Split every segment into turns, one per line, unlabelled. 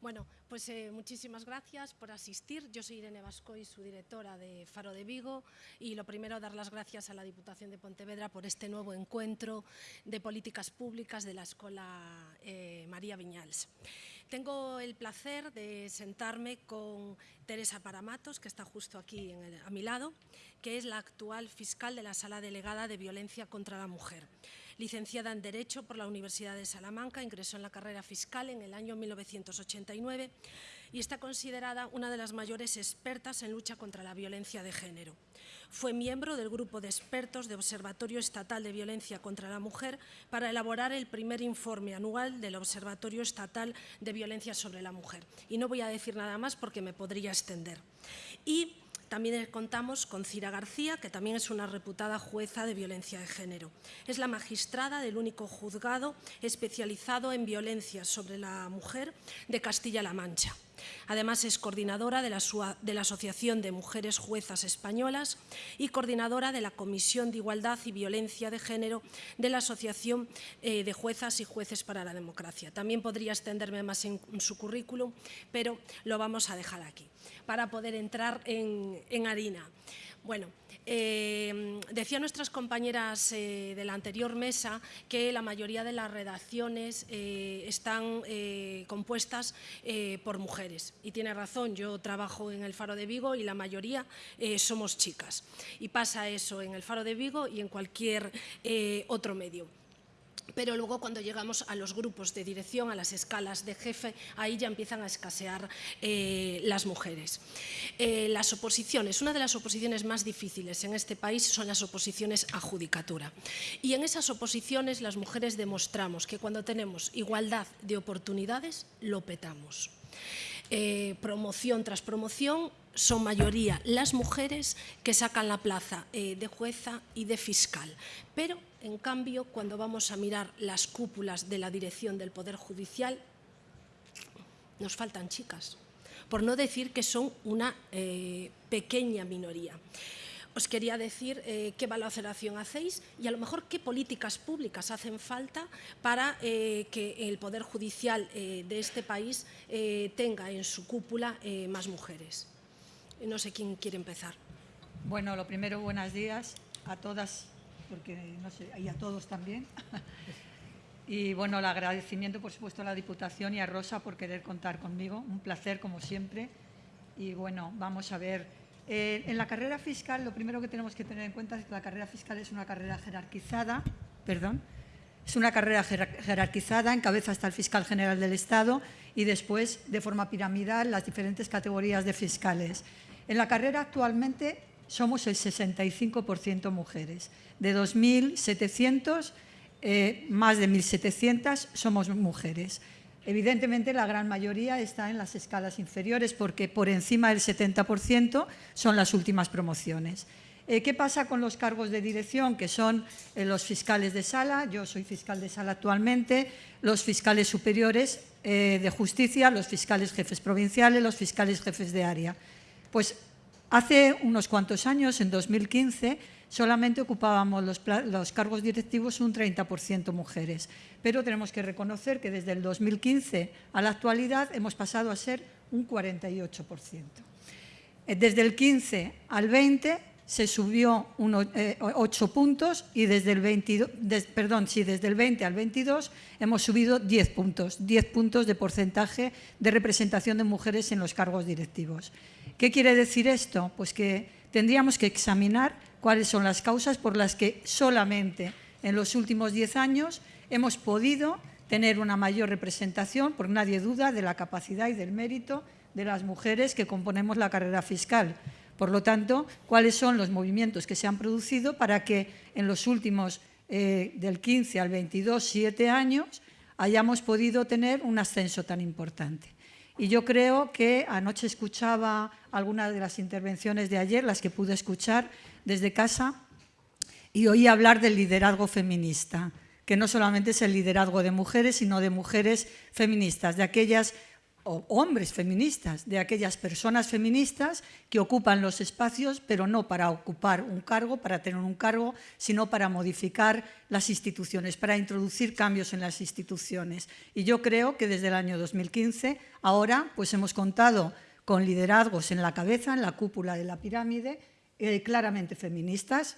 Bueno, pues eh, muchísimas gracias por asistir. Yo soy Irene Vascoy, su directora de Faro de Vigo y lo primero dar las gracias a la Diputación de Pontevedra por este nuevo encuentro de políticas públicas de la Escuela eh, María Viñals. Tengo el placer de sentarme con Teresa Paramatos, que está justo aquí a mi lado, que es la actual fiscal de la Sala Delegada de Violencia contra la Mujer. Licenciada en Derecho por la Universidad de Salamanca, ingresó en la carrera fiscal en el año 1989 y está considerada una de las mayores expertas en lucha contra la violencia de género. Fue miembro del grupo de expertos de Observatorio Estatal de Violencia contra la Mujer para elaborar el primer informe anual del Observatorio Estatal de Violencia sobre la Mujer. Y no voy a decir nada más porque me podría extender. Y también contamos con Cira García, que también es una reputada jueza de violencia de género. Es la magistrada del único juzgado especializado en violencia sobre la mujer de Castilla-La Mancha. Además, es coordinadora de la, Asociación de Mujeres Juezas Españolas y coordinadora de la Comisión de Igualdad y Violencia de Género de la Asociación eh, de Juezas y Jueces para la Democracia. También podría extenderme más en, en su currículum, pero lo vamos a dejar aquí para poder entrar en, en harina. Bueno, eh, decían nuestras compañeras eh, de la anterior mesa que la mayoría de las redacciones eh, están compuestas por mujeres. Y tiene razón, yo trabajo en el Faro de Vigo y la mayoría somos chicas. Y pasa eso en el Faro de Vigo y en cualquier otro medio pero luego cuando llegamos a los grupos de dirección, a las escalas de jefe, ahí ya empiezan a escasear eh, las mujeres. Eh, las oposiciones, una de las oposiciones más difíciles en este país son las oposiciones a judicatura. Y en esas oposiciones las mujeres demostramos que cuando tenemos igualdad de oportunidades, lo petamos. Eh, promoción tras promoción, son mayoría las mujeres que sacan la plaza de jueza y de fiscal. Pero, en cambio, cuando vamos a mirar las cúpulas de la dirección del Poder Judicial, nos faltan chicas, por no decir que son una eh, pequeña minoría os quería decir eh, qué valoración hacéis y a lo mejor qué políticas públicas hacen falta para eh, que el Poder Judicial de este país tenga en su cúpula más mujeres. No sé quién quiere empezar.
Bueno, lo primero, buenos días a todas, porque no sé, y a todos también. Y bueno, el agradecimiento, por supuesto, a la Diputación y a Rosa por querer contar conmigo. Un placer, como siempre. Y bueno, vamos a ver. Eh, en la carrera fiscal, lo primero que tenemos que tener en cuenta es que la carrera fiscal es una carrera jerarquizada, perdón, es una carrera jerarquizada, encabeza hasta el fiscal general del Estado y después, de forma piramidal, las diferentes categorías de fiscales. En la carrera actualmente somos el 65% mujeres. De 2.700, eh, más de 1.700 somos mujeres. Evidentemente, la gran mayoría está en las escalas inferiores porque por encima del 70% son las últimas promociones. Eh, ¿Qué pasa con los cargos de dirección, que son eh, los fiscales de sala? Yo soy fiscal de sala actualmente, los fiscales superiores de justicia, los fiscales jefes provinciales, los fiscales jefes de área. Pues hace unos cuantos años, en 2015, solamente ocupábamos los, cargos directivos un 30% mujeres, pero tenemos que reconocer que desde el 2015 a la actualidad hemos pasado a ser un 48%. Eh, desde el 15 al 20 se subió 8 eh, puntos y desde el, 22, des, perdón, sí, desde el 20 al 22 hemos subido 10 puntos, 10 puntos de porcentaje de representación de mujeres en los cargos directivos. ¿Qué quiere decir esto? Pues que tendríamos que examinar cuáles son las causas por las que solamente en los últimos 10 años hemos podido tener una mayor representación, porque nadie duda de la capacidad y del mérito de las mujeres que componemos la carrera fiscal. Por lo tanto, cuáles son los movimientos que se han producido para que en los últimos, eh, del 15 al 22, siete años, hayamos podido tener un ascenso tan importante. Y yo creo que anoche escuchaba algunas de las intervenciones de ayer, las que pude escuchar desde casa, y oí hablar del liderazgo feminista, que no solamente es el liderazgo de mujeres, sino de mujeres feministas, de aquellas hombres feministas, de aquellas personas feministas que ocupan los espacios, pero no para ocupar un cargo, para tener un cargo, sino para modificar las instituciones, para introducir cambios en las instituciones. Y yo creo que desde el año 2015, ahora, pues hemos contado con liderazgos en la cabeza, en la cúpula de la pirámide, eh, claramente feministas,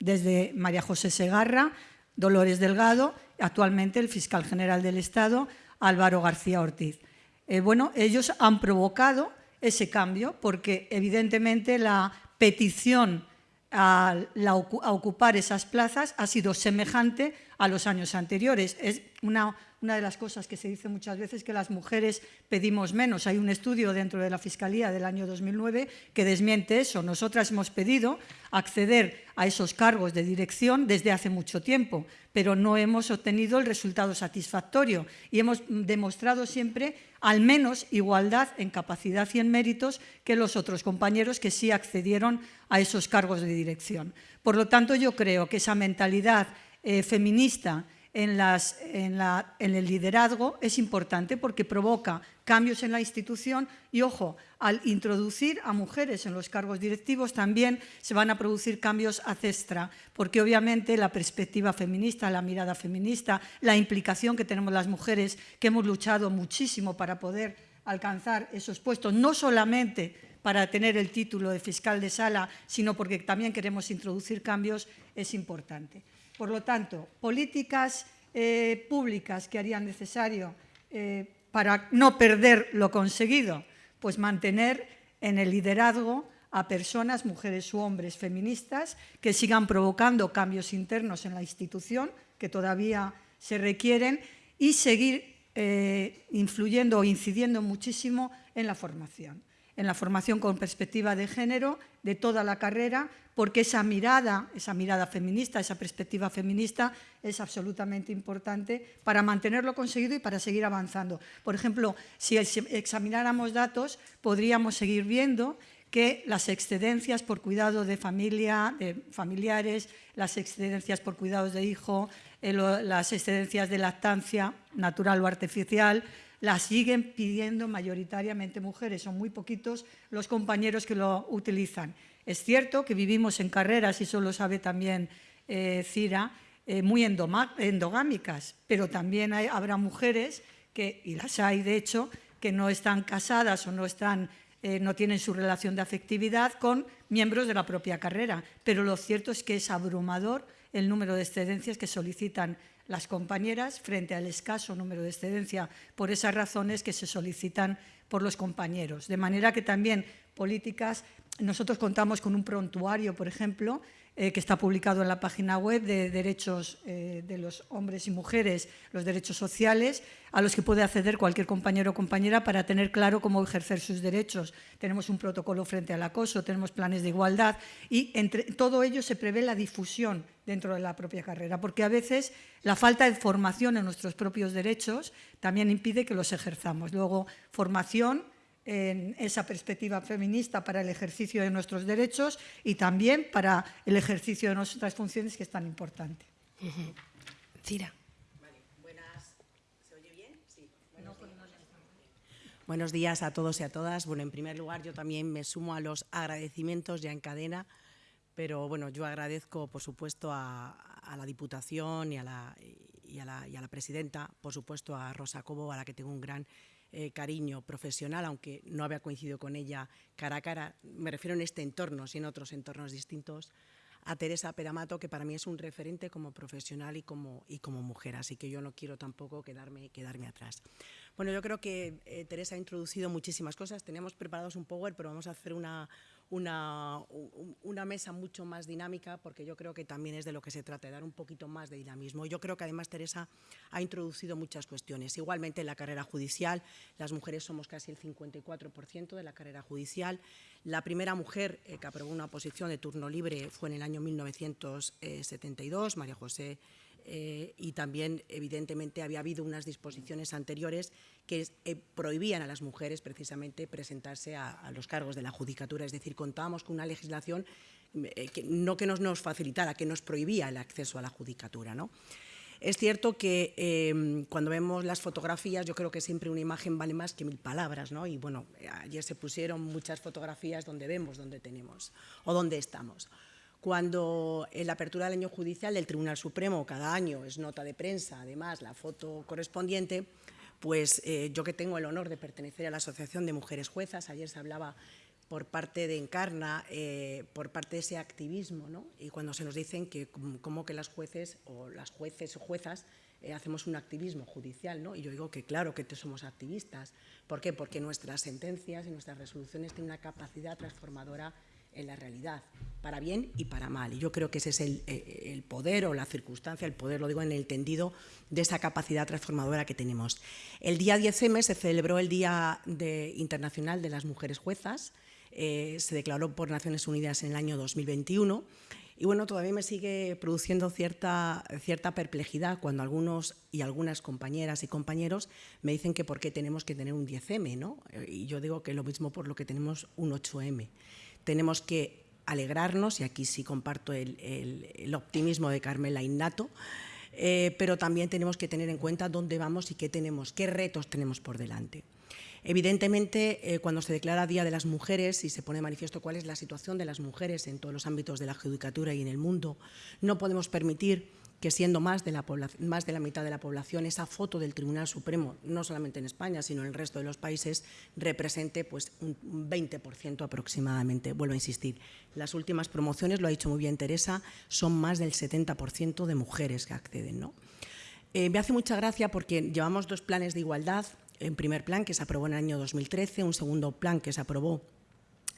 desde María José Segarra, Dolores Delgado, actualmente el fiscal general del Estado, Álvaro García Ortiz. Eh, bueno, ellos han provocado ese cambio porque evidentemente la petición a, a, ocupar esas plazas ha sido semejante a los años anteriores. Es una una de las cosas que se dice muchas veces que las mujeres pedimos menos. Hay un estudio dentro de la Fiscalía del año 2009 que desmiente eso. Nosotras hemos pedido acceder a esos cargos de dirección desde hace mucho tiempo, pero no hemos obtenido el resultado satisfactorio y hemos demostrado siempre al menos igualdad en capacidad y en méritos que los otros compañeros que sí accedieron a esos cargos de dirección. Por lo tanto, yo creo que esa mentalidad eh, feminista en, el liderazgo es importante porque provoca cambios en la institución y, ojo, al introducir a mujeres en los cargos directivos también se van a producir cambios a cestra, porque obviamente la perspectiva feminista, la mirada feminista, la implicación que tenemos las mujeres, que hemos luchado muchísimo para poder alcanzar esos puestos, no solamente para tener el título de fiscal de sala, sino porque también queremos introducir cambios, es importante. Por lo tanto, políticas eh, públicas que harían necesario eh, para no perder lo conseguido, pues mantener en el liderazgo a personas, mujeres u hombres feministas, que sigan provocando cambios internos en la institución, que todavía se requieren, y seguir eh, influyendo o incidiendo muchísimo en la formación. En la formación con perspectiva de género de toda la carrera, porque esa mirada, esa mirada feminista, esa perspectiva feminista es absolutamente importante para mantenerlo conseguido y para seguir avanzando. Por ejemplo, si examináramos datos, podríamos seguir viendo que las excedencias por cuidado de familia, de familiares, las excedencias por cuidados de hijo, eh, las excedencias de lactancia natural o artificial, las siguen pidiendo mayoritariamente mujeres, son muy poquitos los compañeros que lo utilizan. Es cierto que vivimos en carreras, y eso lo sabe también eh, Cira, eh, muy endogámicas, pero también habrá mujeres, que, y las hay de hecho, que no están casadas o no, están, eh, no tienen su relación de afectividad con miembros de la propia carrera. Pero lo cierto es que es abrumador el número de excedencias que solicitan las compañeras frente al escaso número de excedencia por esas razones que se solicitan por los compañeros. De manera que también políticas, nosotros contamos con un prontuario, por ejemplo, eh, que está publicado en la página web de derechos eh, de los hombres y mujeres, los derechos sociales, a los que puede acceder cualquier compañero o compañera para tener claro cómo ejercer sus derechos. Tenemos un protocolo frente al acoso, tenemos planes de igualdad y entre todo ello se prevé la difusión dentro de la propia carrera, porque a veces la falta de formación en nuestros propios derechos también impide que los ejerzamos. Luego, formación en esa perspectiva feminista para el ejercicio de nuestros derechos y también para el ejercicio de nuestras funciones, que es tan importante.
Cira.
¿Se oye bien? Sí. Buenos días a todos y a todas. Bueno, en primer lugar, yo también me sumo a los agradecimientos ya en cadena, pero bueno, yo agradezco, por supuesto, a, la Diputación y a la, y a la presidenta, por supuesto, a Rosa Cobo, a la que tengo un gran eh, cariño profesional, aunque no había coincidido con ella cara a cara, me refiero en este entorno, sino en otros entornos distintos, a Teresa Peramato, que para mí es un referente como profesional y como, y como mujer, así que yo no quiero tampoco quedarme, quedarme atrás. Bueno, yo creo que eh, Teresa ha introducido muchísimas cosas, teníamos preparados un power, pero vamos a hacer una, una, una, mesa mucho más dinámica, porque yo creo que también es de lo que se trata, de dar un poquito más de dinamismo. Yo creo que además Teresa ha introducido muchas cuestiones. Igualmente en la carrera judicial, las mujeres somos casi el 54% de la carrera judicial. La primera mujer eh, que aprobó una posición de turno libre fue en el año 1972, María José eh, y también, evidentemente, había habido unas disposiciones anteriores que eh, prohibían a las mujeres precisamente presentarse a, los cargos de la judicatura. Es decir, contábamos con una legislación eh, que no que nos, nos, facilitara, que nos prohibía el acceso a la judicatura. ¿no? Es cierto que eh, cuando vemos las fotografías, yo creo que siempre una imagen vale más que mil palabras, ¿no? Y bueno, ayer se pusieron muchas fotografías donde vemos, donde tenemos o donde estamos. Cuando en la apertura del año judicial del Tribunal Supremo cada año es nota de prensa, además la foto correspondiente, pues eh, yo que tengo el honor de pertenecer a la Asociación de Mujeres Juezas, ayer se hablaba por parte de Encarna, eh, por parte de ese activismo, ¿no? y cuando se nos dicen que como que las jueces o las jueces o juezas eh, hacemos un activismo judicial, ¿no? y yo digo que claro que somos activistas. ¿Por qué? Porque nuestras sentencias y nuestras resoluciones tienen una capacidad transformadora en la realidad, para bien y para mal. Y yo creo que ese es el, eh, el, poder o la circunstancia, el poder, lo digo en el tendido, de esa capacidad transformadora que tenemos. El día 10M se celebró el Día de, Internacional de las Mujeres Juezas, eh, se declaró por Naciones Unidas en el año 2021 y bueno, todavía me sigue produciendo cierta, cierta perplejidad cuando algunos y algunas compañeras y compañeros me dicen que por qué tenemos que tener un 10M, ¿no? Y yo digo que lo mismo por lo que tenemos un 8M. Tenemos que alegrarnos, y aquí sí comparto el, optimismo de Carmela Innato, eh, pero también tenemos que tener en cuenta dónde vamos y qué tenemos, qué retos tenemos por delante. Evidentemente, eh, cuando se declara Día de las Mujeres y se pone manifiesto cuál es la situación de las mujeres en todos los ámbitos de la judicatura y en el mundo, no podemos permitir que siendo más de, la más de la mitad de la población, esa foto del Tribunal Supremo, no solamente en España, sino en el resto de los países, represente pues, un 20% aproximadamente. Vuelvo a insistir, las últimas promociones, lo ha dicho muy bien Teresa, son más del 70% de mujeres que acceden. Eh, me hace mucha gracia porque llevamos dos planes de igualdad en primer plan que se aprobó en el año 2013, un segundo plan que se aprobó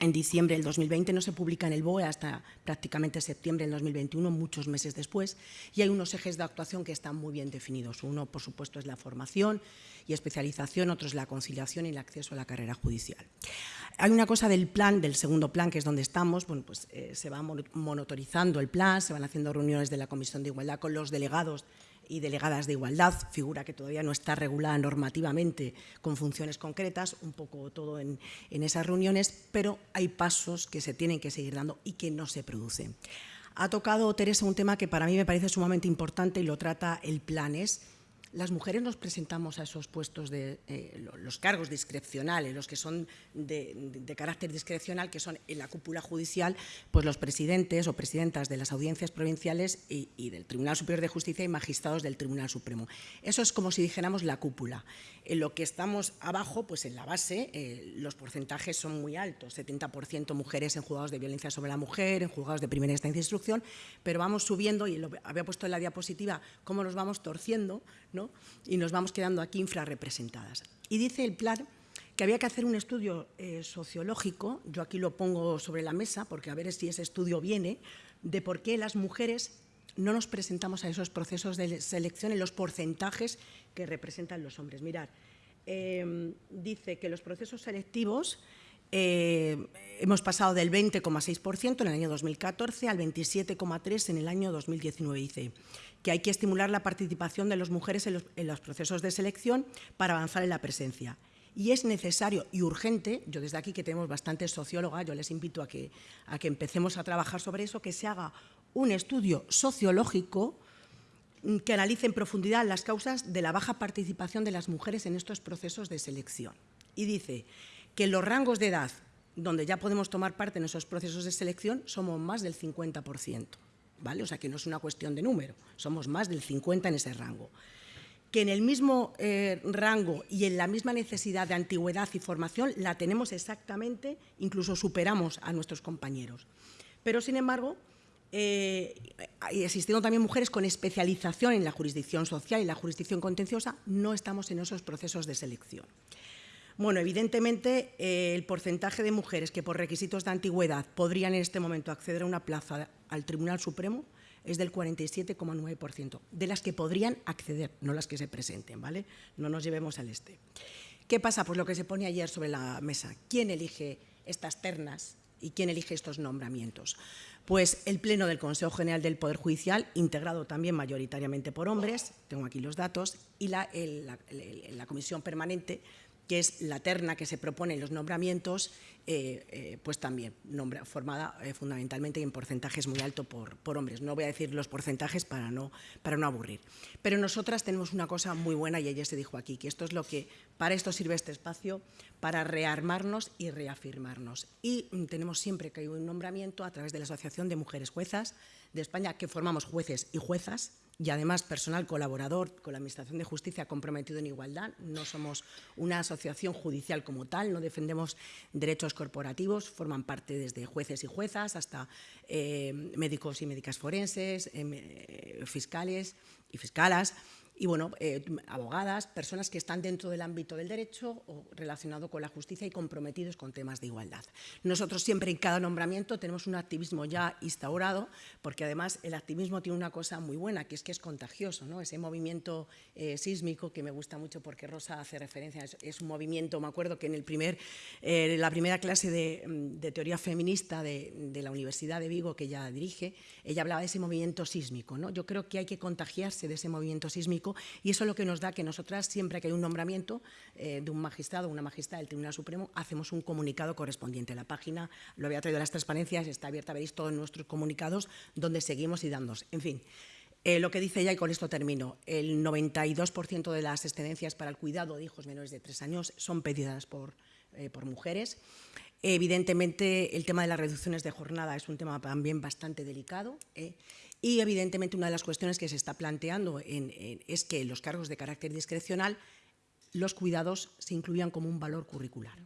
en diciembre del 2020, no se publica en el BOE hasta prácticamente septiembre del 2021, muchos meses después, y hay unos ejes de actuación que están muy bien definidos. Uno, por supuesto, es la formación y especialización, otro es la conciliación y el acceso a la carrera judicial. Hay una cosa del plan, del segundo plan, que es donde estamos, bueno, pues eh, se va monitorizando el plan, se van haciendo reuniones de la Comisión de Igualdad con los delegados y delegadas de igualdad, figura que todavía no está regulada normativamente con funciones concretas, un poco todo en, esas reuniones, pero hay pasos que se tienen que seguir dando y que no se producen. Ha tocado Teresa un tema que para mí me parece sumamente importante y lo trata el Planes, las mujeres nos presentamos a esos puestos de eh, los cargos discrecionales, los que son de, carácter discrecional, que son en la cúpula judicial, pues los presidentes o presidentas de las audiencias provinciales y, del Tribunal Superior de Justicia y magistrados del Tribunal Supremo. Eso es como si dijéramos la cúpula. En lo que estamos abajo, pues en la base, eh, los porcentajes son muy altos, 70% mujeres en juzgados de violencia sobre la mujer, en juzgados de primera instancia de instrucción, pero vamos subiendo, y lo había puesto en la diapositiva, cómo nos vamos torciendo, y nos vamos quedando aquí infrarrepresentadas. Y dice el plan que había que hacer un estudio eh, sociológico, yo aquí lo pongo sobre la mesa porque a ver si ese estudio viene, de por qué las mujeres no nos presentamos a esos procesos de selección en los porcentajes que representan los hombres. Mirad, em, dice que los procesos selectivos eh, hemos pasado del 20,6% en el año 2014 al 27,3% en el año 2019. Dice que hay que estimular la participación de las mujeres en los, procesos de selección para avanzar en la presencia. Y es necesario y urgente, yo desde aquí que tenemos bastantes sociólogas, yo les invito a que, a que empecemos a trabajar sobre eso, que se haga un estudio sociológico que analice en profundidad las causas de la baja participación de las mujeres en estos procesos de selección. Y dice que los rangos de edad donde ya podemos tomar parte en esos procesos de selección somos más del 50%. ¿Vale? O sea que no es una cuestión de número, somos más del 50 en ese rango. Que en el mismo eh, rango y en la misma necesidad de antigüedad y formación la tenemos exactamente, incluso superamos a nuestros compañeros. Pero, sin embargo, eh, existiendo también mujeres con especialización en la jurisdicción social y la jurisdicción contenciosa, no estamos en esos procesos de selección. Bueno, evidentemente eh, el porcentaje de mujeres que por requisitos de antigüedad podrían en este momento acceder a una plaza al Tribunal Supremo es del 47,9%, de las que podrían acceder, no las que se presenten, ¿vale? No nos llevemos al este. ¿Qué pasa? Pues lo que se pone ayer sobre la mesa. ¿Quién elige estas ternas y quién elige estos nombramientos? Pues el Pleno del Consejo General del Poder Judicial, integrado también mayoritariamente por hombres, tengo aquí los datos, y la, la Comisión Permanente que es la terna que se propone en los nombramientos, eh, eh, pues también formada eh, fundamentalmente en porcentajes muy alto por, hombres. No voy a decir los porcentajes para no, para no aburrir. Pero nosotras tenemos una cosa muy buena y ella se dijo aquí, que esto es lo que, para esto sirve este espacio, para rearmarnos y reafirmarnos. Y tenemos siempre que hay un nombramiento a través de la Asociación de Mujeres Juezas de España, que formamos jueces y juezas, y además personal colaborador con la Administración de Justicia comprometido en igualdad. No somos una asociación judicial como tal, no defendemos derechos corporativos, forman parte desde jueces y juezas hasta eh, médicos y médicas forenses, eh, fiscales y fiscalas y bueno, eh, abogadas, personas que están dentro del ámbito del derecho o relacionado con la justicia y comprometidos con temas de igualdad. Nosotros siempre en cada nombramiento tenemos un activismo ya instaurado, porque además el activismo tiene una cosa muy buena, que es que es contagioso, ¿no? ese movimiento eh, sísmico que me gusta mucho porque Rosa hace referencia, es, un movimiento, me acuerdo que en el primer, eh, la primera clase de, teoría feminista de, de, la Universidad de Vigo que ella dirige, ella hablaba de ese movimiento sísmico. ¿no? Yo creo que hay que contagiarse de ese movimiento sísmico y eso es lo que nos da que nosotras, siempre que hay un nombramiento eh, de un magistrado o una magistrada del Tribunal Supremo, hacemos un comunicado correspondiente. La página lo había traído a las transparencias, está abierta, veréis todos nuestros comunicados donde seguimos y dando. En fin, eh, lo que dice ella, y con esto termino, el 92% de las excedencias para el cuidado de hijos menores de tres años son pedidas por, eh, por mujeres. Evidentemente, el tema de las reducciones de jornada es un tema también bastante delicado. Y evidentemente una de las cuestiones que se está planteando es que los cargos de carácter discrecional, los cuidados se incluyan como un valor curricular.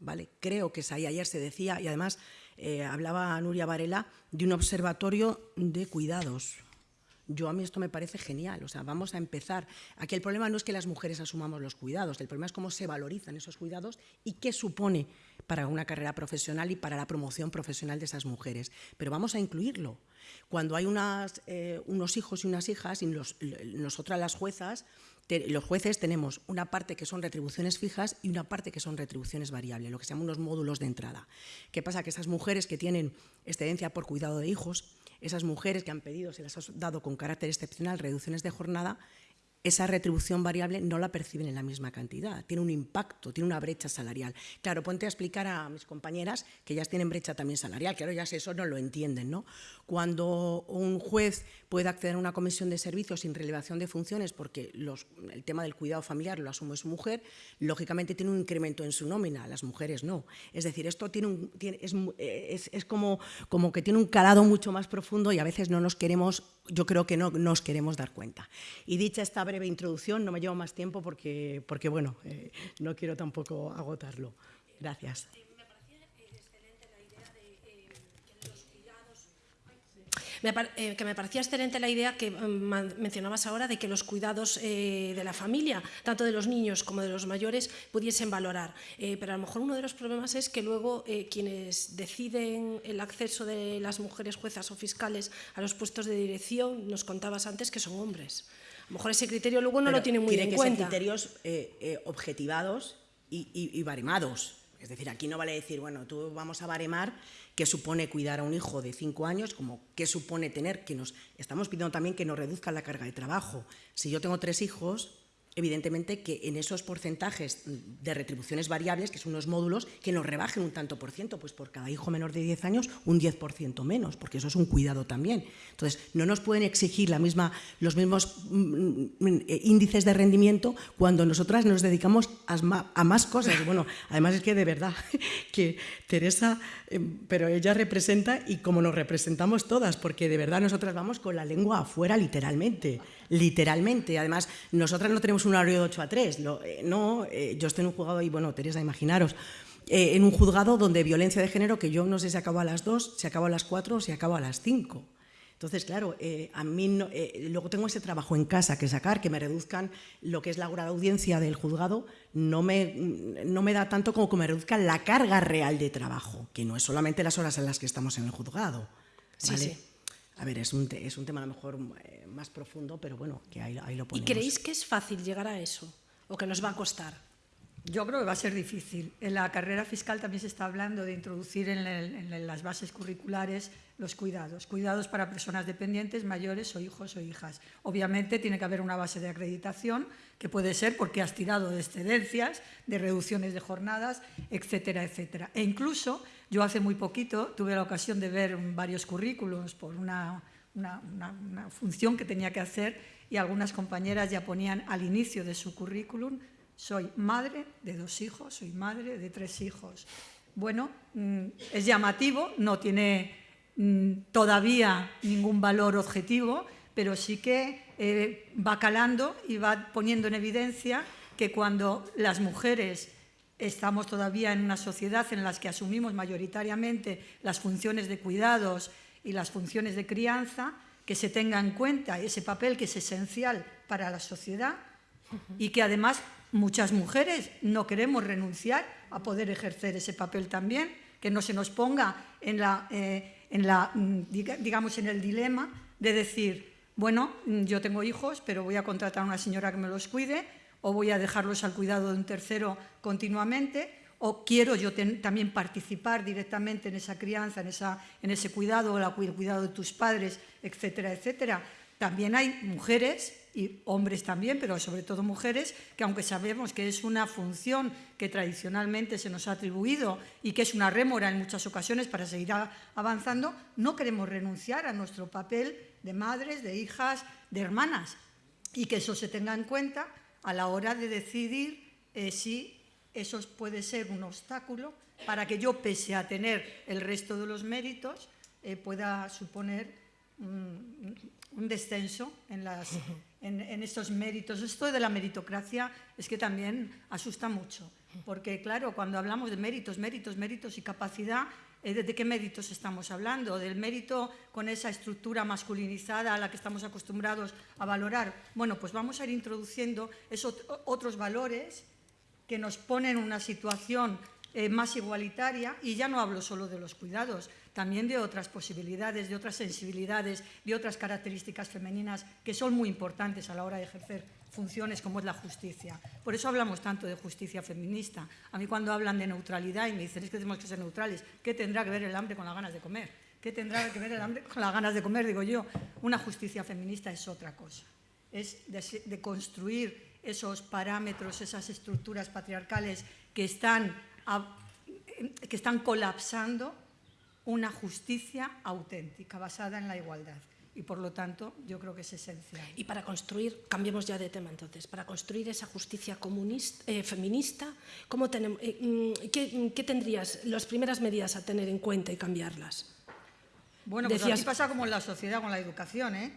¿vale? Creo que ayer se decía, y además eh, hablaba Nuria Varela, de un observatorio de cuidados. Yo a mí esto me parece genial, o sea, vamos a empezar. Aquí el problema no es que las mujeres asumamos los cuidados, el problema es cómo se valorizan esos cuidados y qué supone para una carrera profesional y para la promoción profesional de esas mujeres. Pero vamos a incluirlo. Cuando hay eh, unos hijos y unas hijas, y nosotras las juezas, los jueces tenemos una parte que son retribuciones fijas y una parte que son retribuciones variables, lo que se llaman unos módulos de entrada. ¿Qué pasa? Que esas mujeres que tienen excedencia por cuidado de hijos, esas mujeres que han pedido, se les ha dado con carácter excepcional reducciones de jornada, esa retribución variable no la perciben en la misma cantidad, tiene un impacto, tiene una brecha salarial. Claro, ponte a explicar a mis compañeras que ellas tienen brecha también salarial, claro, ya eso no lo entienden, ¿no? Cuando un juez puede acceder a una comisión de servicios sin relevación de funciones porque el tema del cuidado familiar lo asume su mujer, lógicamente tiene un incremento en su nómina, las mujeres no. Es decir, esto tiene un, es, es como, como que tiene un calado mucho más profundo y a veces no nos queremos yo creo que no nos queremos dar cuenta. Y dicha esta breve introducción, no me llevo más tiempo porque, porque bueno, eh, no quiero tampoco agotarlo. Gracias.
Eh, que me parecía excelente la idea que mm, mencionabas ahora de que los cuidados eh, de la familia, tanto de los niños como de los mayores, pudiesen valorar. Eh, pero a lo mejor uno de los problemas es que luego quienes deciden el acceso de las mujeres juezas o fiscales a los puestos de dirección, nos contabas antes que son hombres. A lo mejor ese criterio luego no lo tiene muy en
que
cuenta.
Ser criterios objetivados y, y, y baremados. Es decir, aquí no vale decir, bueno, tú vamos a baremar qué supone cuidar a un hijo de cinco años, como qué supone tener, que nos estamos pidiendo también que nos reduzca la carga de trabajo. Si yo tengo tres hijos, evidentemente que en esos porcentajes de retribuciones variables, que son unos módulos, que nos rebajen un tanto por ciento, pues por cada hijo menor de 10 años un 10% menos, porque eso es un cuidado también. Entonces, no nos pueden exigir la misma, los mismos mm, mm, índices de rendimiento cuando nosotras nos dedicamos a, más cosas. Bueno, además es que de verdad que Teresa, em, pero ella representa y como nos representamos todas, porque de verdad nosotras vamos con la lengua afuera literalmente literalmente. Además, nosotras no tenemos un horario de 8 a 3. Eh, no, eh, yo estoy en un juzgado y, bueno, Teresa, imaginaros, eh, en un juzgado donde violencia de género, que yo no sé si acaba a las 2, si acaba a las 4 o si acaba a las 5. Entonces, claro, a mí luego tengo ese trabajo en casa que sacar, que me reduzcan lo que es la hora de audiencia del juzgado, no me, no me da tanto como que me reduzcan la carga real de trabajo, que no es solamente las horas en las que estamos en el juzgado. Sí, sí. A ver, es un, es un tema a lo mejor más profundo, pero bueno, que ahí, ahí lo ponemos.
¿Y creéis que es fácil llegar a eso o que nos va a costar?
Yo creo que va a ser difícil. En la carrera fiscal también se está hablando de introducir en, el, en, las bases curriculares los cuidados. Cuidados para personas dependientes, mayores o hijos o hijas. Obviamente tiene que haber una base de acreditación, que puede ser porque has tirado de excedencias, de reducciones de jornadas, etcétera, etcétera. E incluso yo hace muy poquito tuve la ocasión de ver varios currículos por una, una, función que tenía que hacer y algunas compañeras ya ponían al inicio de su currículum soy madre de dos hijos, soy madre de tres hijos. Bueno, mm, es llamativo, no tiene mm, todavía ningún valor objetivo, pero sí que eh, va calando y va poniendo en evidencia que cuando las mujeres estamos todavía en una sociedad en la que asumimos mayoritariamente las funciones de cuidados y las funciones de crianza, que se tenga en cuenta ese papel que es esencial para la sociedad y que además muchas mujeres no queremos renunciar a poder ejercer ese papel también, que no se nos ponga en, la, eh, en, la, mm, digamos, en el dilema de decir, bueno, mm, yo tengo hijos, pero voy a contratar a una señora que me los cuide, o voy a dejarlos al cuidado de un tercero continuamente, o quiero yo también participar directamente en esa crianza, en, esa, en ese cuidado, el cuidado de tus padres, etcétera, etcétera. También hay mujeres y hombres también, pero sobre todo mujeres, que aunque sabemos que es una función que tradicionalmente se nos ha atribuido y que es una rémora en muchas ocasiones para seguir avanzando, no queremos renunciar a nuestro papel de madres, de hijas, de hermanas y que eso se tenga en cuenta a la hora de decidir eh, si eso puede ser un obstáculo para que yo, pese a tener el resto de los méritos, eh, pueda suponer un descenso en, las, en, estos méritos. Esto de la meritocracia es que también asusta mucho, porque claro, cuando hablamos de méritos, méritos, méritos y capacidad, eh, ¿de qué méritos estamos hablando? ¿Del mérito con esa estructura masculinizada a la que estamos acostumbrados a valorar? Bueno, pues vamos a ir introduciendo esos otros valores que nos ponen en una situación eh, más igualitaria, y ya no hablo solo de los cuidados, también de otras posibilidades, de otras sensibilidades, de otras características femeninas que son muy importantes a la hora de ejercer funciones como es la justicia. Por eso hablamos tanto de justicia feminista. A mí cuando hablan de neutralidad y me dicen es que tenemos que ser neutrales, ¿qué tendrá que ver el hambre con las ganas de comer? ¿Qué tendrá que ver el hambre con las ganas de comer? Digo yo, una justicia feminista es otra cosa. Es de, construir esos parámetros, esas estructuras patriarcales que están, que están colapsando una justicia auténtica, basada en la igualdad. Y por lo tanto, yo creo que es esencial.
Y para construir, cambiemos ya de tema entonces, para construir esa justicia comunista, eh, feminista, ¿cómo tenemos, eh, mm, ¿qué, ¿qué, tendrías, las primeras medidas a tener en cuenta y cambiarlas?
Bueno, pues Decías... aquí pasa como en la sociedad con la educación, ¿eh?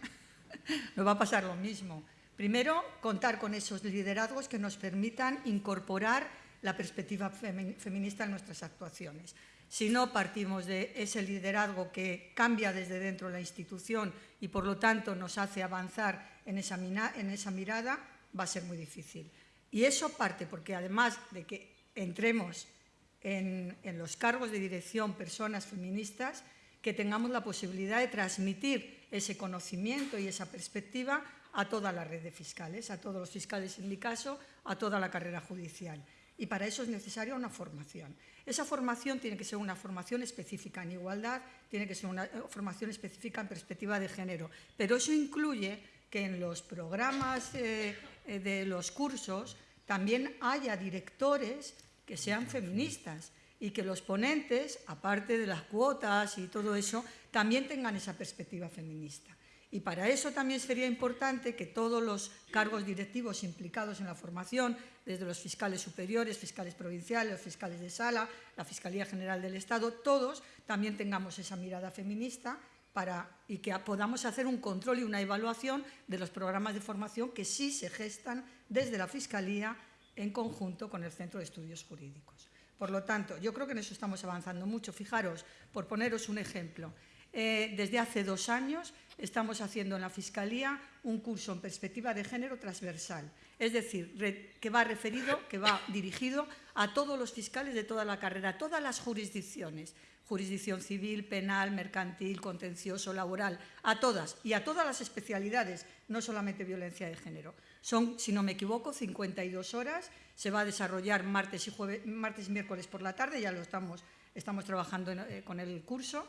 Nos va a pasar lo mismo. Primero, contar con esos liderazgos que nos permitan incorporar la perspectiva feminista en nuestras actuaciones. Si no partimos de ese liderazgo que cambia desde dentro de la institución y por lo tanto nos hace avanzar en esa, en esa mirada, va a ser muy difícil. Y eso parte porque además de que entremos en, en, los cargos de dirección personas feministas, que tengamos la posibilidad de transmitir ese conocimiento y esa perspectiva a toda la red de fiscales, a todos los fiscales en mi caso, a toda la carrera judicial. Y para eso es necesaria una formación. Esa formación tiene que ser una formación específica en igualdad, tiene que ser una eh, formación específica en perspectiva de género, pero eso incluye que en los programas eh, eh, de los cursos también haya directores que sean feministas y que los ponentes, aparte de las cuotas y todo eso, también tengan esa perspectiva feminista. Y para eso también sería importante que todos los cargos directivos implicados en la formación, desde los fiscales superiores, fiscales provinciales, fiscales de sala, la Fiscalía General del Estado, todos también tengamos esa mirada feminista para, y que podamos hacer un control y una evaluación de los programas de formación que sí se gestan desde la Fiscalía en conjunto con el Centro de Estudios Jurídicos. Por lo tanto, yo creo que en eso estamos avanzando mucho. Fijaros, por poneros un ejemplo, eh, desde hace dos años estamos haciendo en la Fiscalía un curso en perspectiva de género transversal, es decir, que va referido, que va dirigido a todos los fiscales de toda la carrera, a todas las jurisdicciones, jurisdicción civil, penal, mercantil, contencioso, laboral, a todas y a todas las especialidades, no solamente violencia de género. Son, si no me equivoco, 52 horas. Se va a desarrollar martes y, jueves, martes y miércoles por la tarde, ya lo estamos, trabajando eh, con el curso.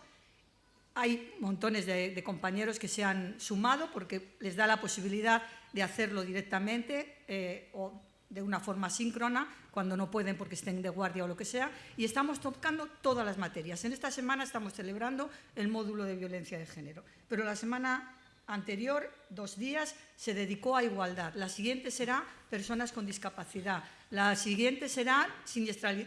Hay montones de, compañeros que se han sumado porque les da la posibilidad de hacerlo directamente eh, o de una forma síncrona, cuando no pueden porque estén de guardia o lo que sea, y estamos tocando todas las materias. En esta semana estamos celebrando el módulo de violencia de género, pero la semana anterior, dos días, se dedicó a igualdad. La siguiente será personas con discapacidad. La siguiente será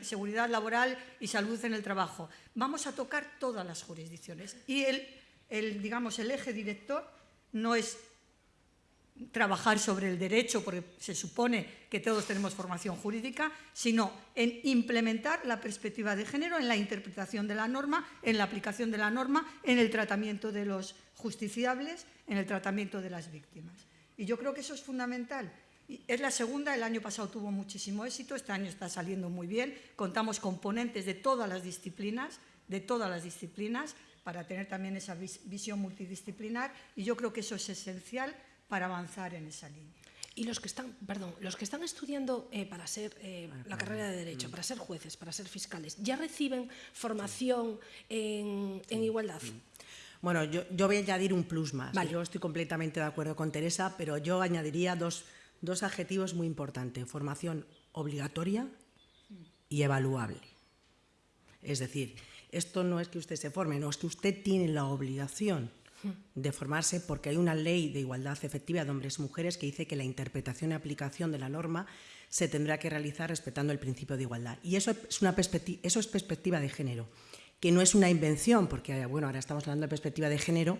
seguridad laboral y salud en el trabajo. Vamos a tocar todas las jurisdicciones. Y el, el digamos, el eje director no es trabajar sobre el derecho, porque se supone que todos tenemos formación jurídica, sino en implementar la perspectiva de género en la interpretación de la norma, en la aplicación de la norma, en el tratamiento de los justiciables, en el tratamiento de las víctimas. Y yo creo que eso es fundamental. Es la segunda, el año pasado tuvo muchísimo éxito, este año está saliendo muy bien, contamos componentes de todas las disciplinas, de todas las disciplinas, para tener también esa visión multidisciplinar, y yo creo que eso es esencial para avanzar en esa línea.
Y los que están, perdón, los que están estudiando eh, para ser eh, la carrera de Derecho, para ser jueces, para ser fiscales, ¿ya reciben formación en, en igualdad?
Bueno, yo, yo, voy a añadir un plus más. Vale. Yo estoy completamente de acuerdo con Teresa, pero yo añadiría dos, dos adjetivos muy importantes. Formación obligatoria y evaluable. Es decir, esto no es que usted se forme, no, es que usted tiene la obligación de formarse porque hay una ley de igualdad efectiva de hombres y mujeres que dice que la interpretación y aplicación de la norma se tendrá que realizar respetando el principio de igualdad. Y eso es, una perspectiva, eso es perspectiva de género, que no es una invención, porque bueno, ahora estamos hablando de perspectiva de género,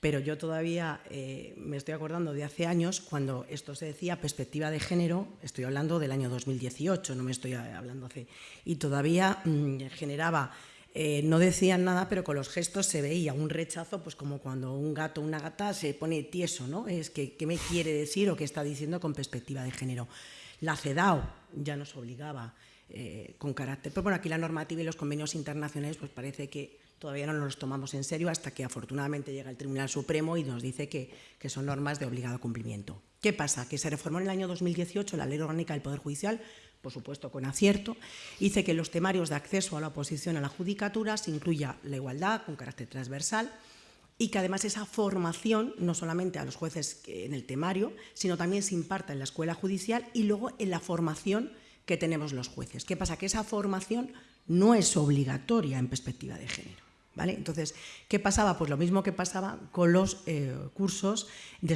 pero yo todavía eh, me estoy acordando de hace años cuando esto se decía perspectiva de género, estoy hablando del año 2018, no me estoy hablando hace, y todavía mmm, generaba eh, no decían nada, pero con los gestos se veía un rechazo, pues como cuando un gato o una gata se pone tieso, ¿no? Es que, ¿qué me quiere decir o qué está diciendo con perspectiva de género? La CEDAW ya nos obligaba eh, con carácter, pero bueno, aquí la normativa y los convenios internacionales, pues parece que todavía no los tomamos en serio hasta que afortunadamente llega el Tribunal Supremo y nos dice que, que son normas de obligado cumplimiento. ¿Qué pasa? Que se reformó en el año 2018 la Ley Orgánica del Poder Judicial por supuesto con acierto, dice que los temarios de acceso a la oposición a la judicatura se incluya la igualdad con carácter transversal y que además esa formación, no solamente a los jueces en el temario, sino también se imparta en la escuela judicial y luego en la formación que tenemos los jueces. ¿Qué pasa? Que esa formación no es obligatoria en perspectiva de género. ¿Vale? Entonces, ¿qué pasaba? Pues lo mismo que pasaba con los eh, cursos de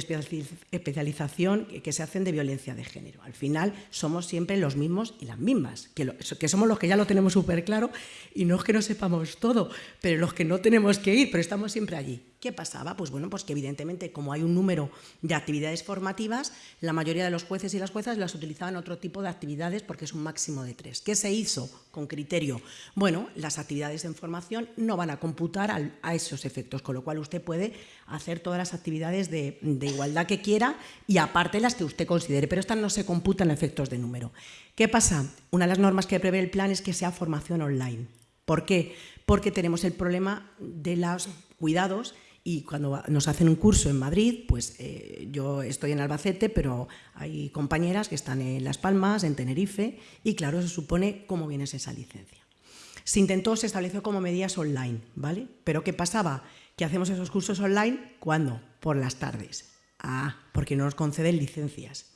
especialización que se hacen de violencia de género. Al final somos siempre los mismos y las mismas, que, lo, que somos los que ya lo tenemos súper claro y no es que no sepamos todo, pero los que no tenemos que ir, pero estamos siempre allí. ¿Qué pasaba? Pues bueno, pues que evidentemente como hay un número de actividades formativas, la mayoría de los jueces y las juezas las utilizaban otro tipo de actividades porque es un máximo de tres. ¿Qué se hizo con criterio? Bueno, las actividades en formación no van a computar a esos efectos, con lo cual usted puede hacer todas las actividades de, de igualdad que quiera y aparte las que usted considere, pero estas no se computan efectos de número. ¿Qué pasa? Una de las normas que prevé el plan es que sea formación online. ¿Por qué? Porque tenemos el problema de los cuidados y cuando nos hacen un curso en Madrid, pues eh, yo estoy en Albacete, pero hay compañeras que están en Las Palmas, en Tenerife, y claro, se supone cómo viene esa licencia. Se intentó, se estableció como medidas online, ¿vale? Pero ¿qué pasaba? Que hacemos esos cursos online, ¿cuándo? Por las tardes. Ah, porque no nos conceden licencias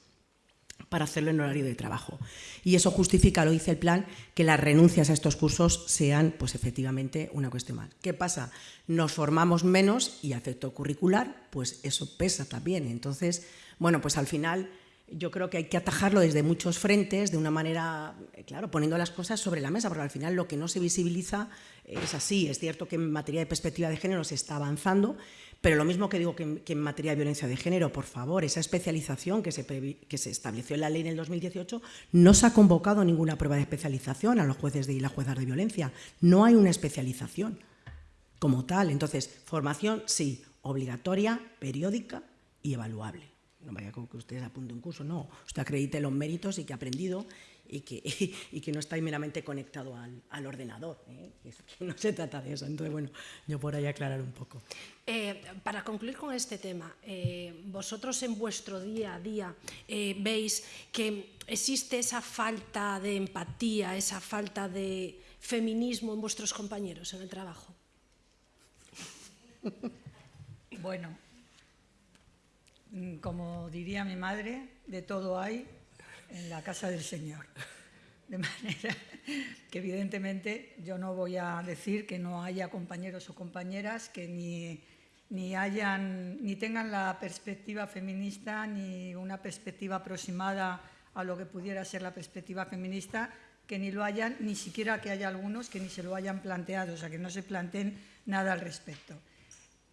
para hacerlo en horario de trabajo. Y eso justifica, lo dice el plan, que las renuncias a estos cursos sean pues efectivamente una cuestión más. ¿Qué pasa? Nos formamos menos y efecto curricular, pues eso pesa también. Entonces, bueno, pues al final yo creo que hay que atajarlo desde muchos frentes, de una manera, eh, claro, poniendo las cosas sobre la mesa, porque al final lo que no se visibiliza es así. Es cierto que en materia de perspectiva de género se está avanzando, pero lo mismo que digo que en, materia de violencia de género, por favor, esa especialización que se, que se, estableció en la ley en el 2018, no se ha convocado ninguna prueba de especialización a los jueces de, y las juezas de violencia. No hay una especialización como tal. Entonces, formación sí, obligatoria, periódica y evaluable. No vaya con que usted apunte un curso, no. Usted acredite los méritos y que ha aprendido y que, y que no está meramente conectado al, al ordenador, ¿eh? que no se trata de eso. Entonces, bueno, yo por ahí aclarar un poco.
Eh, para concluir con este tema, eh, vosotros en vuestro día a día eh, veis que existe esa falta de empatía, esa falta de feminismo en vuestros compañeros en el trabajo.
Bueno, como diría mi madre, de todo hay en la casa del Señor. De manera que evidentemente yo no voy a decir que no haya compañeros o compañeras que ni, ni tengan la perspectiva feminista ni una perspectiva aproximada a lo que pudiera ser la perspectiva feminista, que ni lo hayan, ni siquiera que haya algunos que ni se lo hayan planteado, o sea, que no se planteen nada al respecto.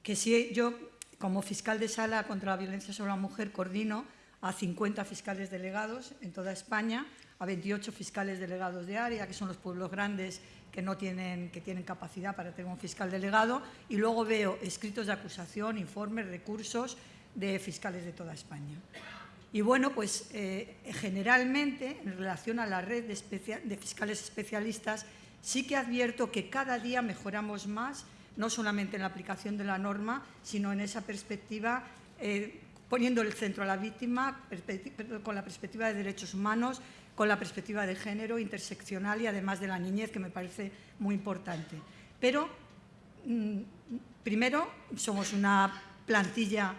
Que si yo, como fiscal de sala contra la violencia sobre la mujer, coordino a 50 fiscales delegados en toda España, a 28 fiscales delegados de área, que son los pueblos grandes que no tienen, que tienen capacidad para tener un fiscal delegado, y luego veo escritos de acusación, informes, recursos de fiscales de toda España. Y bueno, pues eh, generalmente, en relación a la red de, de fiscales especialistas, sí que advierto que cada día mejoramos más, no solamente en la aplicación de la norma, sino en esa perspectiva eh, poniendo el centro a la víctima, con la perspectiva de derechos humanos, con la perspectiva de género interseccional y además de la niñez, que me parece muy importante. Pero, mm, primero, somos una plantilla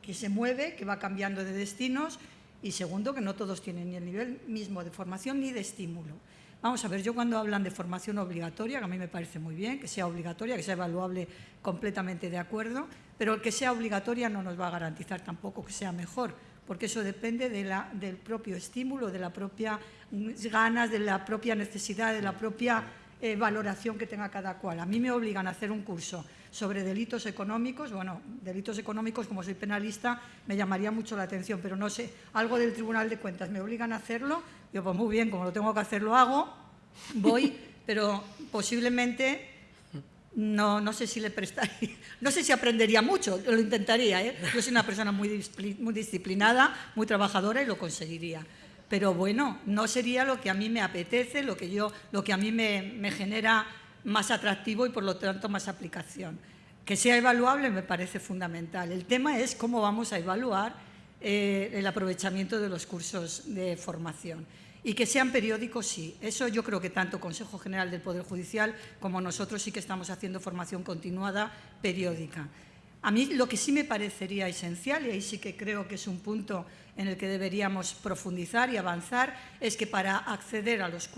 que se mueve, que va cambiando de destinos, y segundo, que no todos tienen ni el nivel mismo de formación ni de estímulo. Vamos a ver, yo cuando hablan de formación obligatoria, que a mí me parece muy bien, que sea obligatoria, que sea evaluable completamente de acuerdo, pero el que sea obligatoria no nos va a garantizar tampoco que sea mejor, porque eso depende del propio estímulo, de la propia ganas, de la propia necesidad, de la propia eh, valoración que tenga cada cual. A mí me obligan a hacer un curso sobre delitos económicos, bueno, delitos económicos, como soy penalista, me llamaría mucho la atención, pero no sé, algo del Tribunal de Cuentas, me obligan a hacerlo, yo pues muy bien, como lo tengo que hacer, lo hago, voy, pero posiblemente no, no sé si le prestaría, no sé si aprendería mucho, lo intentaría, ¿eh? yo soy una persona muy, muy disciplinada, muy trabajadora y lo conseguiría. Pero bueno, no sería lo que a mí me apetece, lo que, yo, lo que a mí me, genera más atractivo y por lo tanto más aplicación. Que sea evaluable me parece fundamental. El tema es cómo vamos a evaluar eh, el aprovechamiento de los cursos de formación. Y que sean periódicos, sí. Eso yo creo que tanto Consejo General del Poder Judicial como nosotros sí que estamos haciendo formación continuada periódica. A mí lo que sí me parecería esencial, y ahí sí que creo que es un punto en el que deberíamos profundizar y avanzar, es que para acceder a los,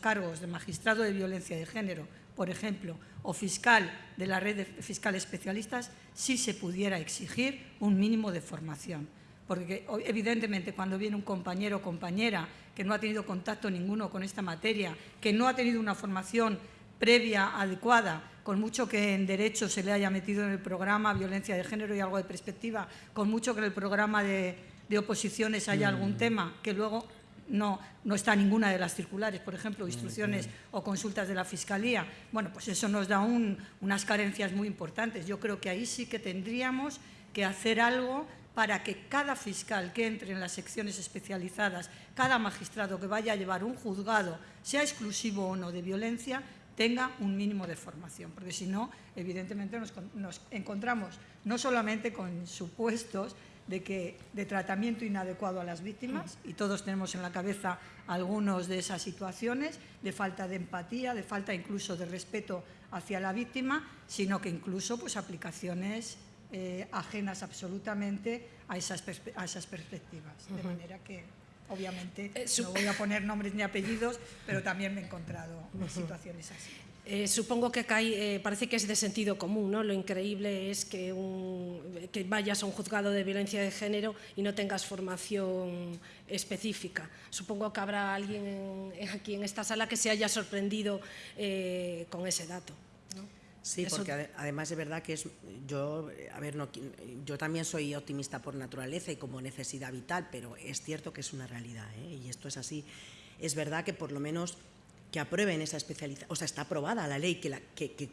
cargos de magistrado de violencia de género, por ejemplo, o fiscal de la red de fiscales especialistas, sí se pudiera exigir un mínimo de formación. Porque evidentemente cuando viene un compañero o compañera que no ha tenido contacto ninguno con esta materia, que no ha tenido una formación previa adecuada, con mucho que en Derecho se le haya metido en el programa Violencia de Género y algo de perspectiva, con mucho que en el programa de, oposiciones haya algún mm. tema que luego no, no está ninguna de las circulares, por ejemplo, instrucciones o consultas de la Fiscalía. Bueno, pues eso nos da unas carencias muy importantes. Yo creo que ahí sí que tendríamos que hacer algo para que cada fiscal que entre en las secciones especializadas, cada magistrado que vaya a llevar un juzgado, sea exclusivo o no de violencia, tenga un mínimo de formación, porque si no, evidentemente nos, encontramos no solamente con supuestos de, que, de tratamiento inadecuado a las víctimas, y todos tenemos en la cabeza algunos de esas situaciones, de falta de empatía, de falta incluso de respeto hacia la víctima, sino que incluso pues, aplicaciones eh, ajenas absolutamente a esas, a esas perspectivas. De manera que, obviamente, eh, no voy a poner nombres ni apellidos, pero también me he encontrado en situaciones así.
Eh, supongo que cae, parece que es de sentido común, ¿no? Lo increíble es que, un, que, vayas a un juzgado de violencia de género y no tengas formación específica. Supongo que habrá alguien aquí en esta sala que se haya sorprendido con ese dato.
Sí, porque además es verdad que es, yo, a ver, no, yo también soy optimista por naturaleza y como necesidad vital, pero es cierto que es una realidad, ¿eh? y esto es así. Es verdad que por lo menos que aprueben esa especialización, o sea, está aprobada la ley que, la, que, que,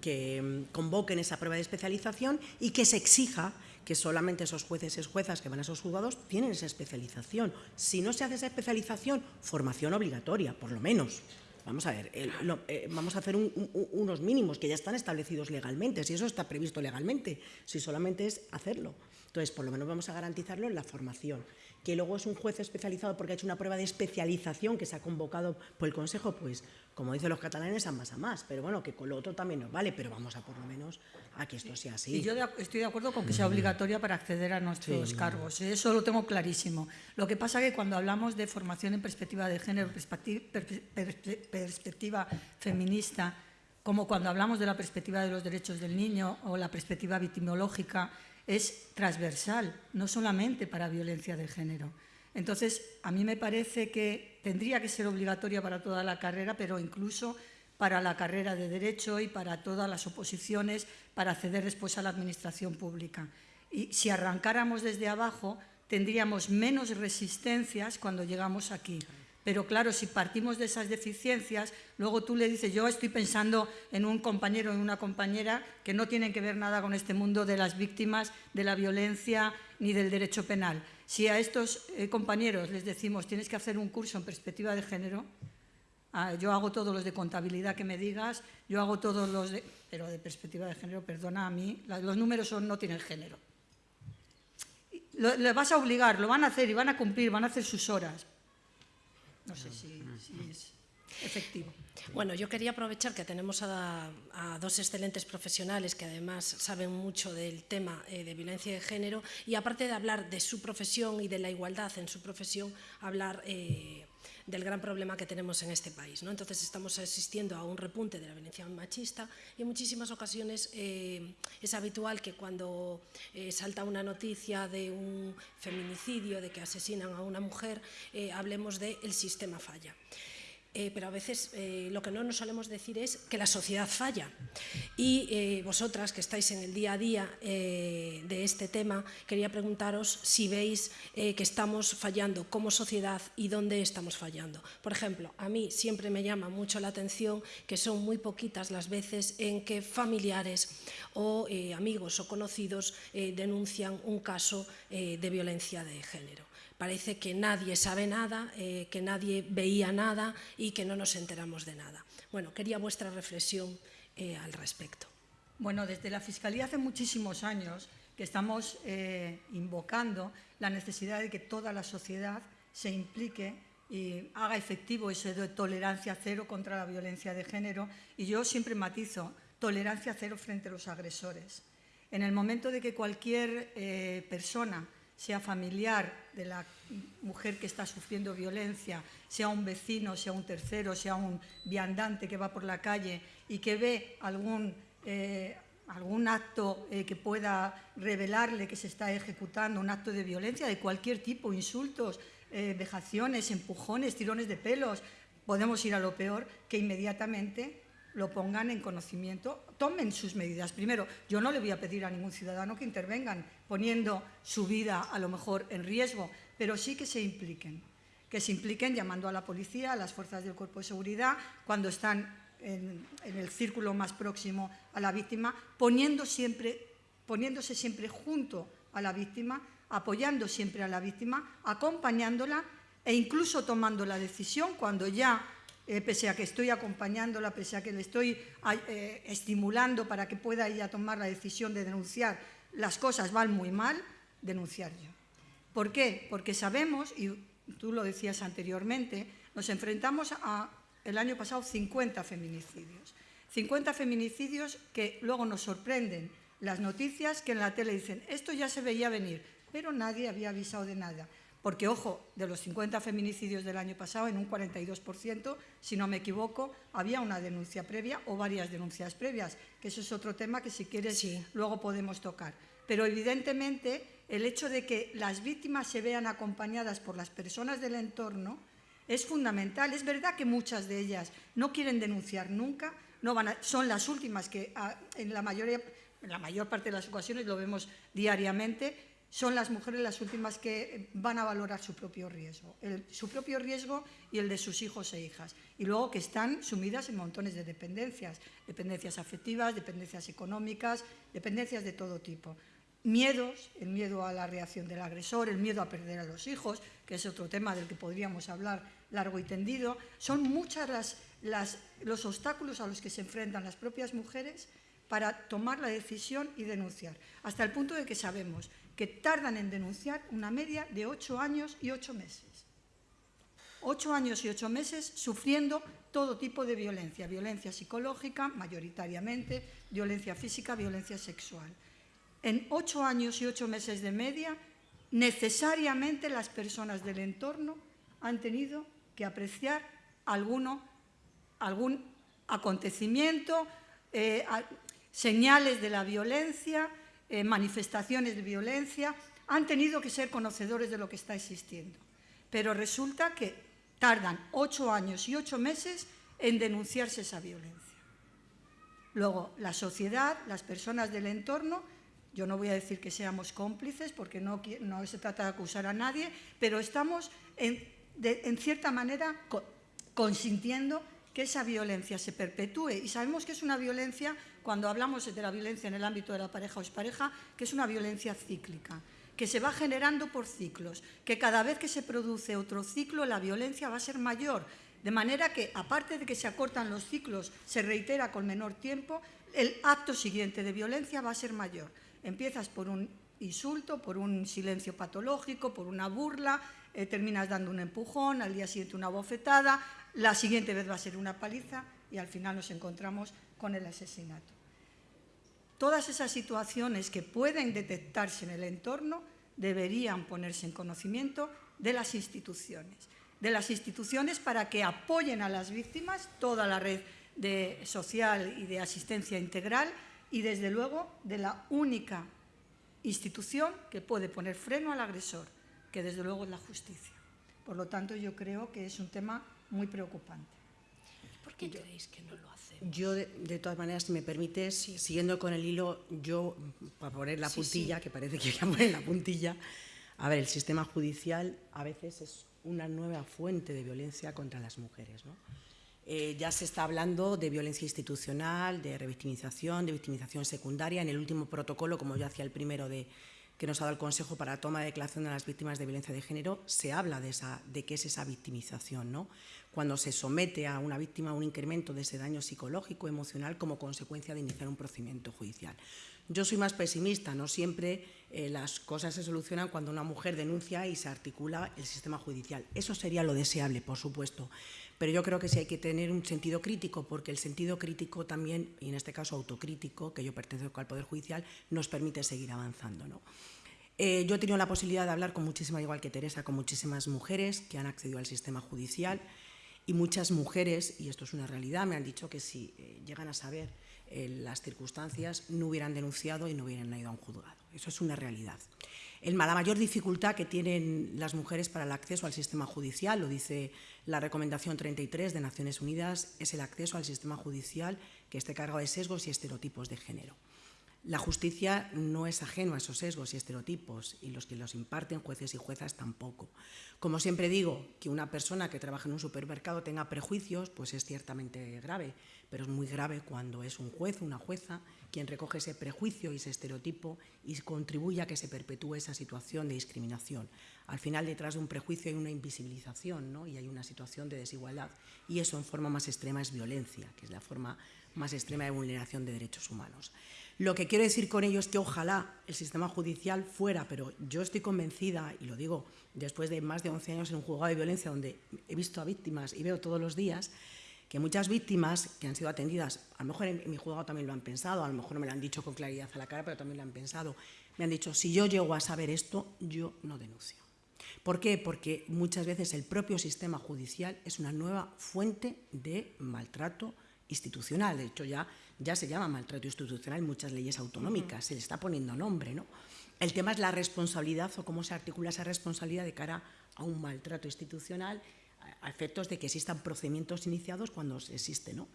que mm, convoquen esa prueba de especialización y que se exija que solamente esos jueces y juezas que van a esos juzgados tienen esa especialización. Si no se hace esa especialización, formación obligatoria, por lo menos. Vamos a ver, eh, vamos a hacer unos mínimos que ya están establecidos legalmente, si eso está previsto legalmente, si solamente es hacerlo. Entonces, por lo menos vamos a garantizarlo en la formación que luego es un juez especializado porque ha hecho una prueba de especialización que se ha convocado por el Consejo, pues como dicen los catalanes, a más a más. Pero bueno, que con lo otro también nos vale, pero vamos a por lo menos a que esto sea así.
Y yo estoy de acuerdo con que sea obligatoria para acceder a nuestros cargos, ¿eh? eso lo tengo clarísimo. Lo que pasa es que cuando hablamos de formación en perspectiva de género, perspectiva feminista, como cuando hablamos de la perspectiva de los derechos del niño o la perspectiva victimológica, es transversal, no solamente para violencia de género. Entonces, a mí me parece que tendría que ser obligatoria para toda la carrera, pero incluso para la carrera de Derecho y para todas las oposiciones para acceder después a la Administración pública. Y si arrancáramos desde abajo, tendríamos menos resistencias cuando llegamos aquí. Pero claro, si partimos de esas deficiencias, luego tú le dices, yo estoy pensando en un compañero o en una compañera que no tienen que ver nada con este mundo de las víctimas, de la violencia ni del derecho penal. Si a estos eh, compañeros les decimos, tienes que hacer un curso en perspectiva de género, ah, yo hago todos los de contabilidad que me digas, yo hago todos los de... Pero de perspectiva de género, perdona a mí, los números no tienen género. Le vas a obligar, lo van a hacer y van a cumplir, van a hacer sus horas, no sé si, es efectivo.
Bueno, yo quería aprovechar que tenemos a, dos excelentes profesionales que además saben mucho del tema eh, de violencia de género y aparte de hablar de su profesión y de la igualdad en su profesión, hablar eh, del gran problema que tenemos en este país. ¿no? Entonces estamos asistiendo a un repunte de la violencia machista y en muchísimas ocasiones eh, es habitual que cuando eh, salta una noticia de un feminicidio, de que asesinan a una mujer, eh, hablemos de el sistema falla. Eh, pero a veces eh, lo que no nos solemos decir es que la sociedad falla. Y eh, vosotras, que estáis en el día a día de este tema, quería preguntaros si veis que estamos fallando como sociedad y dónde estamos fallando. Por ejemplo, a mí siempre me llama mucho la atención que son muy poquitas las veces en que familiares o amigos o conocidos denuncian un caso de violencia de género parece que nadie sabe nada, eh, que nadie veía nada y que no nos enteramos de nada. Bueno, quería vuestra reflexión eh, al respecto.
Bueno, desde la Fiscalía hace muchísimos años que estamos eh, invocando la necesidad de que toda la sociedad se implique y haga efectivo ese de tolerancia cero contra la violencia de género. Y yo siempre matizo, tolerancia cero frente a los agresores. En el momento de que cualquier persona sea familiar de la mujer que está sufriendo violencia, sea un vecino, sea un tercero, sea un viandante que va por la calle y que ve algún, eh, algún acto eh, que pueda revelarle que se está ejecutando, un acto de violencia de cualquier tipo, insultos, eh, vejaciones, empujones, tirones de pelos, podemos ir a lo peor, que inmediatamente lo pongan en conocimiento, tomen sus medidas. Primero, yo no le voy a pedir a ningún ciudadano que intervengan poniendo su vida a lo mejor en riesgo, pero sí que se impliquen, que se impliquen llamando a la policía, a las fuerzas del cuerpo de seguridad, cuando están en, el círculo más próximo a la víctima, poniéndose siempre junto a la víctima, apoyando siempre a la víctima, acompañándola e incluso tomando la decisión cuando ya eh, pese a que estoy acompañándola, pese a que le estoy eh, estimulando para que pueda ella tomar la decisión de denunciar, las cosas van muy mal, denunciar yo. ¿Por qué? Porque sabemos, y tú lo decías anteriormente, nos enfrentamos a, el año pasado, 50 feminicidios. 50 feminicidios que luego nos sorprenden las noticias que en la tele dicen, esto ya se veía venir, pero nadie había avisado de nada. Porque, ojo, de los 50 feminicidios del año pasado, en un 42%, si no me equivoco, había una denuncia previa o varias denuncias previas, que eso es otro tema que si quieres luego podemos tocar. Pero evidentemente el hecho de que las víctimas se vean acompañadas por las personas del entorno es fundamental. Es verdad que muchas de ellas no quieren denunciar nunca, no van son las últimas que ah, en la, mayoría, en la mayor parte de las ocasiones lo vemos diariamente, son las mujeres las últimas que van a valorar su propio riesgo, su propio riesgo y el de sus hijos e hijas. Y luego que están sumidas en montones de dependencias, dependencias afectivas, dependencias económicas, dependencias de todo tipo. miedos, el miedo a la reacción del agresor, el miedo a perder a los hijos, que es otro tema del que podríamos hablar largo y tendido. Son muchas los obstáculos a los que se enfrentan las propias mujeres para tomar la decisión y denunciar, hasta el punto de que sabemos que tardan en denunciar una media de ocho años y ocho meses. Ocho años y ocho meses sufriendo todo tipo de violencia, violencia psicológica, mayoritariamente, violencia física, violencia sexual. En ocho años y ocho meses de media, necesariamente las personas del entorno han tenido que apreciar alguno, algún acontecimiento, eh, señales de la violencia, eh, manifestaciones de violencia, han tenido que ser conocedores de lo que está existiendo. Pero resulta que tardan ocho años y ocho meses en denunciarse esa violencia. Luego, la sociedad, las personas del entorno, yo no voy a decir que seamos cómplices porque no, se trata de acusar a nadie, pero estamos en cierta manera consintiendo que esa violencia se perpetúe. Y sabemos que es una violencia, cuando hablamos de la violencia en el ámbito de la pareja o expareja, que es una violencia cíclica, que se va generando por ciclos, que cada vez que se produce otro ciclo la violencia va a ser mayor, de manera que, aparte de que se acortan los ciclos, se reitera con menor tiempo, el acto siguiente de violencia va a ser mayor. Empiezas por un insulto, por un silencio patológico, por una burla, eh, terminas dando un empujón, al día siguiente una bofetada, la siguiente vez va a ser una paliza y al final nos encontramos con el asesinato. Todas esas situaciones que pueden detectarse en el entorno deberían ponerse en conocimiento de las instituciones, de las instituciones para que apoyen a las víctimas, toda la red social y de asistencia integral y desde luego de la única institución que puede poner freno al agresor, que desde luego es la justicia. Por lo tanto, yo creo que es un tema muy preocupante.
¿Por qué creéis que no lo hacemos?
Yo, de, todas maneras, si me permites, siguiendo con el hilo, yo, para poner la puntilla, que parece que voy a poner la puntilla, a ver, el sistema judicial a veces es una nueva fuente de violencia contra las mujeres. Eh, ya se está hablando de violencia institucional, de revictimización, de victimización secundaria. En el último protocolo, como yo hacía el primero de que nos ha dado el Consejo para la toma de declaración de las víctimas de violencia de género, se habla de, esa, de qué es esa victimización, ¿no? cuando se somete a una víctima a un incremento de ese daño psicológico, emocional, como consecuencia de iniciar un procedimiento judicial. Yo soy más pesimista, no siempre eh, las cosas se solucionan cuando una mujer denuncia y se articula el sistema judicial. Eso sería lo deseable, por supuesto, pero yo creo que sí hay que tener un sentido crítico, porque el sentido crítico también, y en este caso autocrítico, que yo pertenezco al Poder Judicial, nos permite seguir avanzando. ¿no? Eh, yo he tenido la posibilidad de hablar con muchísimas, igual que Teresa, con muchísimas mujeres que han accedido al sistema judicial y muchas mujeres, y esto es una realidad, me han dicho que si eh, llegan a saber las circunstancias no hubieran denunciado y no hubieran ido a un juzgado. Eso es una realidad. El, la mayor dificultad que tienen las mujeres para el acceso al sistema judicial, lo dice la recomendación 33 de Naciones Unidas, es el acceso al sistema judicial que esté cargado de sesgos y estereotipos de género. La justicia no es ajeno a esos sesgos y estereotipos y los que los imparten jueces y juezas tampoco. Como siempre digo, que una persona que trabaja en un supermercado tenga prejuicios, pues es ciertamente grave, pero es muy grave cuando es un juez, una jueza, quien recoge ese prejuicio y ese estereotipo y contribuye a que se perpetúe esa situación de discriminación. Al final, detrás de un prejuicio hay una invisibilización ¿no? y hay una situación de desigualdad y eso en forma más extrema es violencia, que es la forma más extrema de vulneración de derechos humanos. Lo que quiero decir con ello es que ojalá el sistema judicial fuera, pero yo estoy convencida, y lo digo después de más de 11 años en un juzgado de violencia donde he visto a víctimas y veo todos los días, que muchas víctimas que han sido atendidas, a lo mejor en, mi juzgado también lo han pensado, a lo mejor no me lo han dicho con claridad a la cara, pero también lo han pensado, me han dicho, si yo llego a saber esto, yo no denuncio. ¿Por qué? Porque muchas veces el propio sistema judicial es una nueva fuente de maltrato institucional. De hecho, ya, ya se llama maltrato institucional en muchas leyes autonómicas, se le está poniendo nombre. ¿no? El tema es la responsabilidad o cómo se articula esa responsabilidad de cara a un maltrato institucional a efectos de que existan procedimientos iniciados cuando existe, ¿no?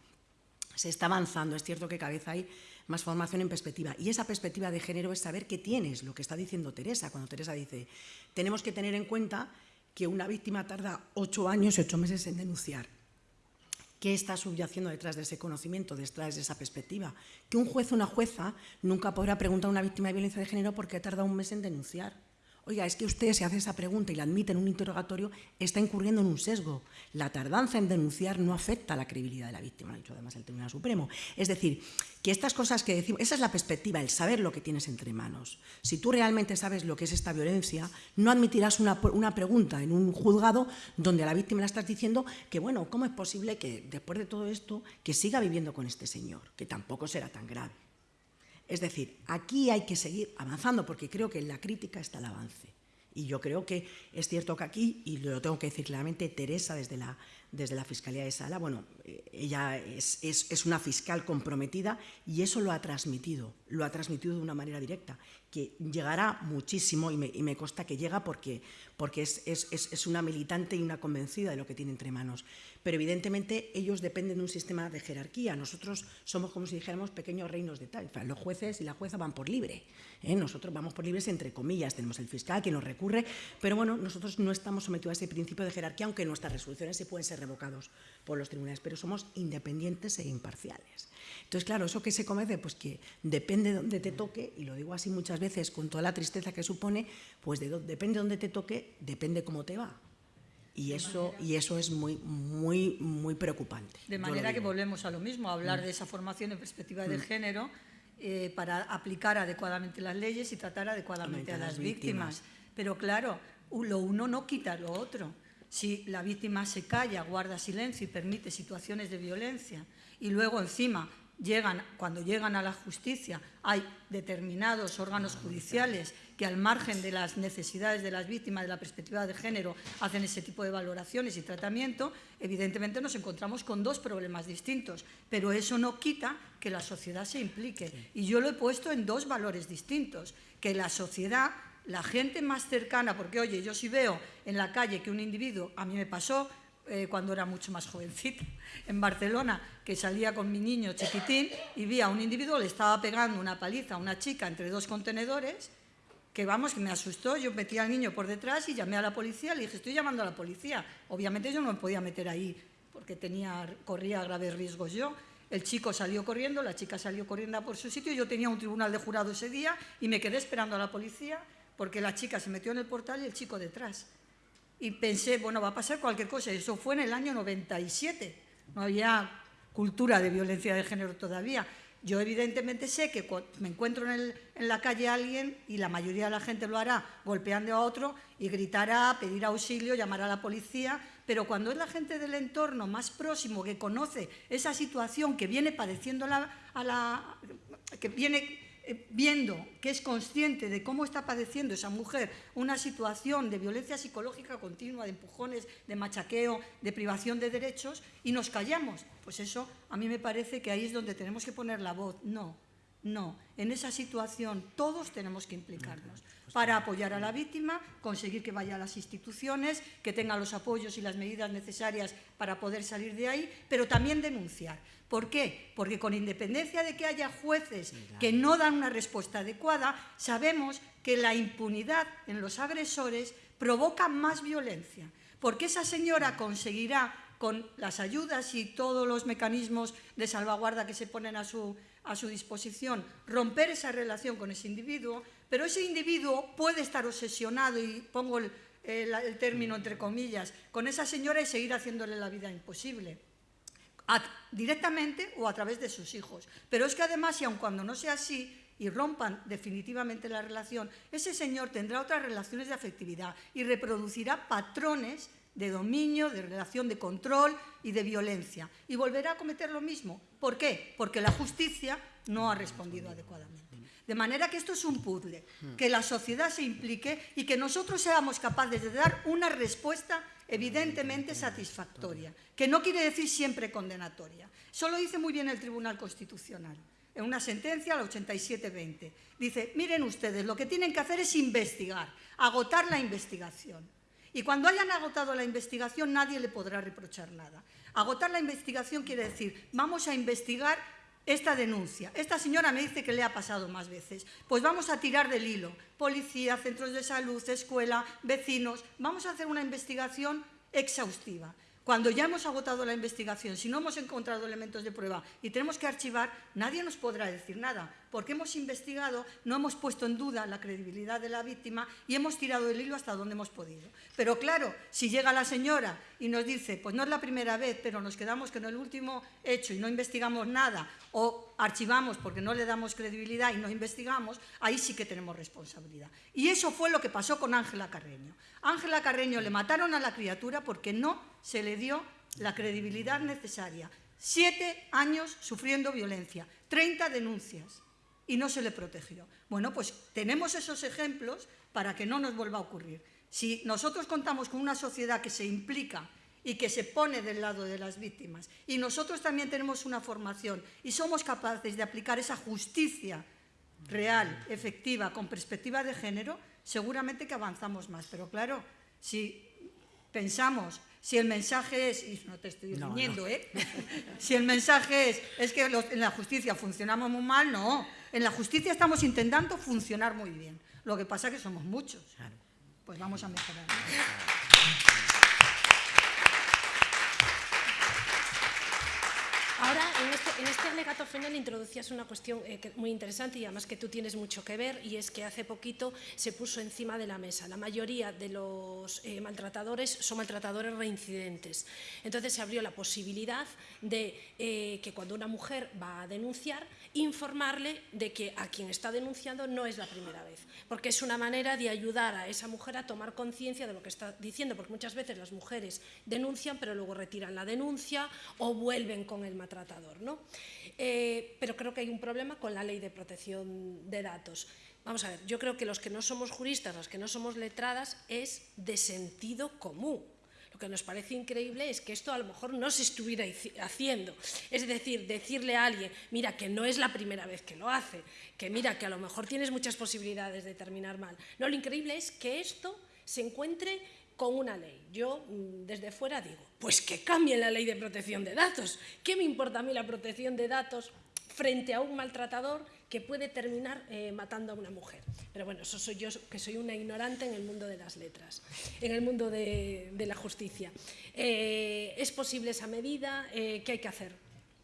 Se está avanzando, es cierto que cada vez hay más formación en perspectiva. Y esa perspectiva de género es saber qué tienes, lo que está diciendo Teresa, cuando Teresa dice, tenemos que tener en cuenta que una víctima tarda ocho años y ocho meses en denunciar, ¿Qué está subyaciendo detrás de ese conocimiento, detrás de esa perspectiva? Que un juez o una jueza nunca podrá preguntar a una víctima de violencia de género porque ha tardado un mes en denunciar. Oiga, es que usted se hace esa pregunta y la admite en un interrogatorio, está incurriendo en un sesgo. La tardanza en denunciar no afecta a la credibilidad de la víctima, lo ha dicho además el Tribunal Supremo. Es decir, que estas cosas que decimos, esa es la perspectiva, el saber lo que tienes entre manos. Si tú realmente sabes lo que es esta violencia, no admitirás una, una pregunta en un juzgado donde a la víctima le estás diciendo que, bueno, ¿cómo es posible que después de todo esto, que siga viviendo con este señor? Que tampoco será tan grave. Es decir, aquí hay que seguir avanzando porque creo que en la crítica está el avance. Y yo creo que es cierto que aquí, y lo tengo que decir claramente, Teresa desde la, desde la Fiscalía de Sala, bueno, eh, ella es, es, una fiscal comprometida y eso lo ha transmitido, lo ha transmitido de una manera directa, que llegará muchísimo y me, y me consta que llega porque, porque es, es, una militante y una convencida de lo que tiene entre manos pero evidentemente ellos dependen de un sistema de jerarquía. Nosotros somos como si dijéramos pequeños reinos de tal. Los jueces y la jueza van por libre. ¿eh? Nosotros vamos por libres entre comillas. Tenemos el fiscal que nos recurre, pero bueno, nosotros no estamos sometidos a ese principio de jerarquía, aunque nuestras resoluciones se pueden ser revocados por los tribunales, pero somos independientes e imparciales. Entonces, claro, ¿eso que se comete? Pues que depende de te toque, y lo digo así muchas veces con toda la tristeza que supone, pues depende de te toque, depende cómo te va. Y eso, y eso es muy, muy, muy preocupante.
De manera que volvemos a lo mismo, a hablar mm. de esa formación en perspectiva de mm. género eh, para aplicar adecuadamente las leyes y tratar adecuadamente a, las víctimas. Pero claro, lo uno no quita lo otro. Si la víctima se calla, guarda silencio y permite situaciones de violencia y luego encima llegan, cuando llegan a la justicia, hay determinados órganos judiciales que al margen de las necesidades de las víctimas, de la perspectiva de género, hacen ese tipo de valoraciones y tratamiento, evidentemente nos encontramos con dos problemas distintos, pero eso no quita que la sociedad se implique. Y yo lo he puesto en dos valores distintos, que la sociedad, la gente más cercana, porque oye, yo si veo en la calle que un individuo, a mí me pasó, eh, cuando era mucho más jovencita, en Barcelona, que salía con mi niño chiquitín y vi a un individuo, le estaba pegando una paliza a una chica entre dos contenedores, que vamos, que me asustó, yo metí al niño por detrás y llamé a la policía, le dije, estoy llamando a la policía. Obviamente yo no me podía meter ahí porque tenía, corría graves riesgos yo. El chico salió corriendo, la chica salió corriendo por su sitio, yo tenía un tribunal de jurado ese día y me quedé esperando a la policía porque la chica se metió en el portal y el chico detrás y pensé, bueno, va a pasar cualquier cosa. Eso fue en el año 97. No había cultura de violencia de género todavía. Yo evidentemente sé que me encuentro en, la calle a alguien y la mayoría de la gente lo hará golpeando a otro y gritará, pedir auxilio, llamar a la policía, pero cuando es la gente del entorno más próximo que conoce esa situación que viene padeciendo a la, que viene viendo que es consciente de cómo está padeciendo esa mujer una situación de violencia psicológica continua, de empujones, de machaqueo, de privación de derechos, y nos callamos. Pues eso a mí me parece que ahí es donde tenemos que poner la voz. No, no. En esa situación todos tenemos que implicarnos para apoyar a la víctima, conseguir que vaya a las instituciones, que tenga los apoyos y las medidas necesarias para poder salir de ahí, pero también denunciar. ¿Por qué? Porque con independencia de que haya jueces que no dan una respuesta adecuada, sabemos que la impunidad en los agresores provoca más violencia, porque esa señora conseguirá con las ayudas y todos los mecanismos de salvaguarda que se ponen a su, a su disposición, romper esa relación con ese individuo, pero ese individuo puede estar obsesionado, y pongo el, el término entre comillas, con esa señora y seguir haciéndole la vida imposible directamente o a través de sus hijos. Pero es que además, y aun cuando no sea así, y rompan definitivamente la relación, ese señor tendrá otras relaciones de afectividad y reproducirá patrones de dominio, de relación de control y de violencia. Y volverá a cometer lo mismo. ¿Por qué? Porque la justicia no ha respondido adecuadamente. De manera que esto es un puzzle, que la sociedad se implique y que nosotros seamos capaces de dar una respuesta evidentemente satisfactoria, que no quiere decir siempre condenatoria. Eso lo dice muy bien el Tribunal Constitucional, en una sentencia, la 87-20. Dice, miren ustedes, lo que tienen que hacer es investigar, agotar la investigación. Y cuando hayan agotado la investigación, nadie le podrá reprochar nada. Agotar la investigación quiere decir, vamos a investigar esta denuncia. Esta señora me dice que le ha pasado más veces. Pues vamos a tirar del hilo. Policía, centros de salud, escuela, vecinos. Vamos a hacer una investigación exhaustiva. Cuando ya hemos agotado la investigación, si no hemos encontrado elementos de prueba y tenemos que archivar, nadie nos podrá decir nada, porque hemos investigado, no hemos puesto en duda la credibilidad de la víctima y hemos tirado el hilo hasta donde hemos podido. Pero claro, si llega la señora y nos dice, pues no es la primera vez, pero nos quedamos con el último hecho y no investigamos nada, o archivamos porque no le damos credibilidad y no investigamos, ahí sí que tenemos responsabilidad. Y eso fue lo que pasó con Ángela Carreño. Ángela Carreño le mataron a la criatura porque no se le dio la credibilidad necesaria. Siete años sufriendo violencia, 30 denuncias y no se le protegió. Bueno, pues tenemos esos ejemplos para que no nos vuelva a ocurrir. Si nosotros contamos con una sociedad que se implica y que se pone del lado de las víctimas y nosotros también tenemos una formación y somos capaces de aplicar esa justicia real, efectiva, con perspectiva de género, seguramente que avanzamos más. Pero claro, si pensamos, si el mensaje es, y no te estoy
No,
riñendo, ¿eh? si el mensaje es, es que los- en la justicia funcionamos muy mal, no. En la justicia estamos intentando funcionar muy bien. Lo que pasa es que somos muchos. Pues vamos a mejorar.
Ahora, en este, en este alegato final introducías una cuestión eh, muy interesante y además que tú tienes mucho que ver y es que hace poquito se puso encima de la mesa. La mayoría de los eh, maltratadores son maltratadores reincidentes. Entonces se abrió la posibilidad de eh, que cuando una mujer va a denunciar, informarle de que a quien está denunciando no es la primera vez, porque es una manera de ayudar a esa mujer a tomar conciencia de lo que está diciendo, porque muchas veces las mujeres denuncian pero luego retiran la denuncia o vuelven con el maltratador. ¿No? Eh, pero creo que hay un problema con la ley de protección de datos. Vamos a ver, yo creo que los que no somos juristas, los que no somos letradas, es de sentido común. Lo que nos parece increíble es que esto a lo mejor no se estuviera haciendo. Es decir, decirle a alguien, mira, que no es la primera vez que lo hace, que mira, que a lo mejor tienes muchas posibilidades de terminar mal. No, lo increíble es que esto se encuentre con una ley. Yo mm, desde fuera digo, pues que cambien la ley de protección de datos. ¿Qué me importa a mí la protección de datos frente a un maltratador que puede terminar eh, matando a una mujer? Pero bueno, eso soy yo que soy una ignorante en el mundo de las letras, en el mundo de, la justicia. Eh, ¿Es posible esa medida? Eh, ¿Qué hay que hacer?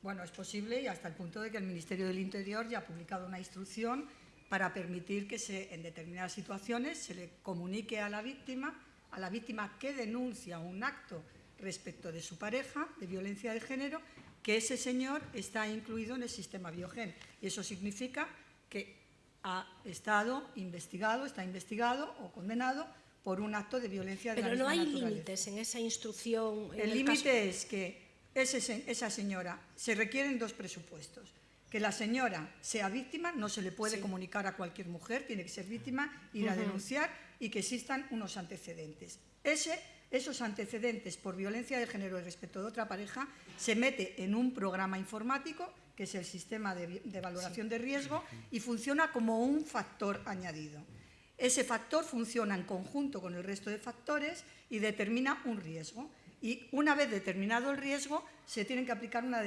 Bueno, es posible y hasta el punto de que el Ministerio del Interior ya ha publicado una instrucción para permitir que en determinadas situaciones se le comunique a la víctima, a la víctima que denuncia un acto respecto de su pareja de violencia de género, que ese señor está incluido en el sistema Biogen. Y eso significa que ha estado investigado, está investigado o condenado por un acto de violencia de la
Pero no hay
naturaleza.
límites en esa instrucción. en
El límite es que ese esa señora, se requieren dos presupuestos. Que la señora sea víctima, no se le puede
Sí.
comunicar a cualquier mujer, tiene que ser víctima, ir a denunciar y que existan unos antecedentes. Ese, esos antecedentes por violencia de género respecto de otra pareja se mete en un programa informático, que es el sistema de, de valoración de riesgo, y funciona como un factor añadido. Ese factor funciona en conjunto con el resto de factores y determina un riesgo. Y una vez determinado el riesgo, se tienen que aplicar una,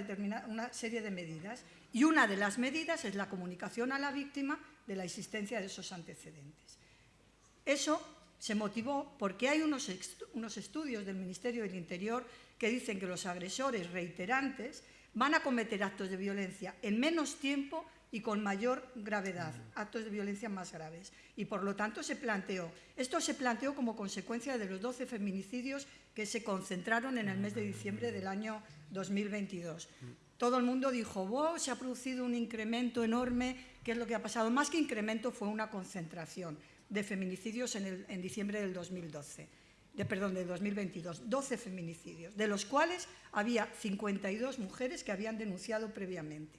una serie de medidas. Y una de las medidas es la comunicación a la víctima de la existencia de esos antecedentes. Eso se motivó porque hay unos, unos estudios del Ministerio del Interior que dicen que los agresores reiterantes van a cometer actos de violencia en menos tiempo y con mayor gravedad, actos de violencia más graves. Y por lo tanto se planteó, esto se planteó como consecuencia de los 12 feminicidios que se concentraron en el mes de diciembre del año 2022. Todo el mundo dijo, wow, se ha producido un incremento enorme, ¿qué es lo que ha pasado? Más que incremento fue una concentración de feminicidios en, el- diciembre del 2012, de, perdón, de 2022, 12 feminicidios, de los cuales había 52 mujeres que habían denunciado previamente.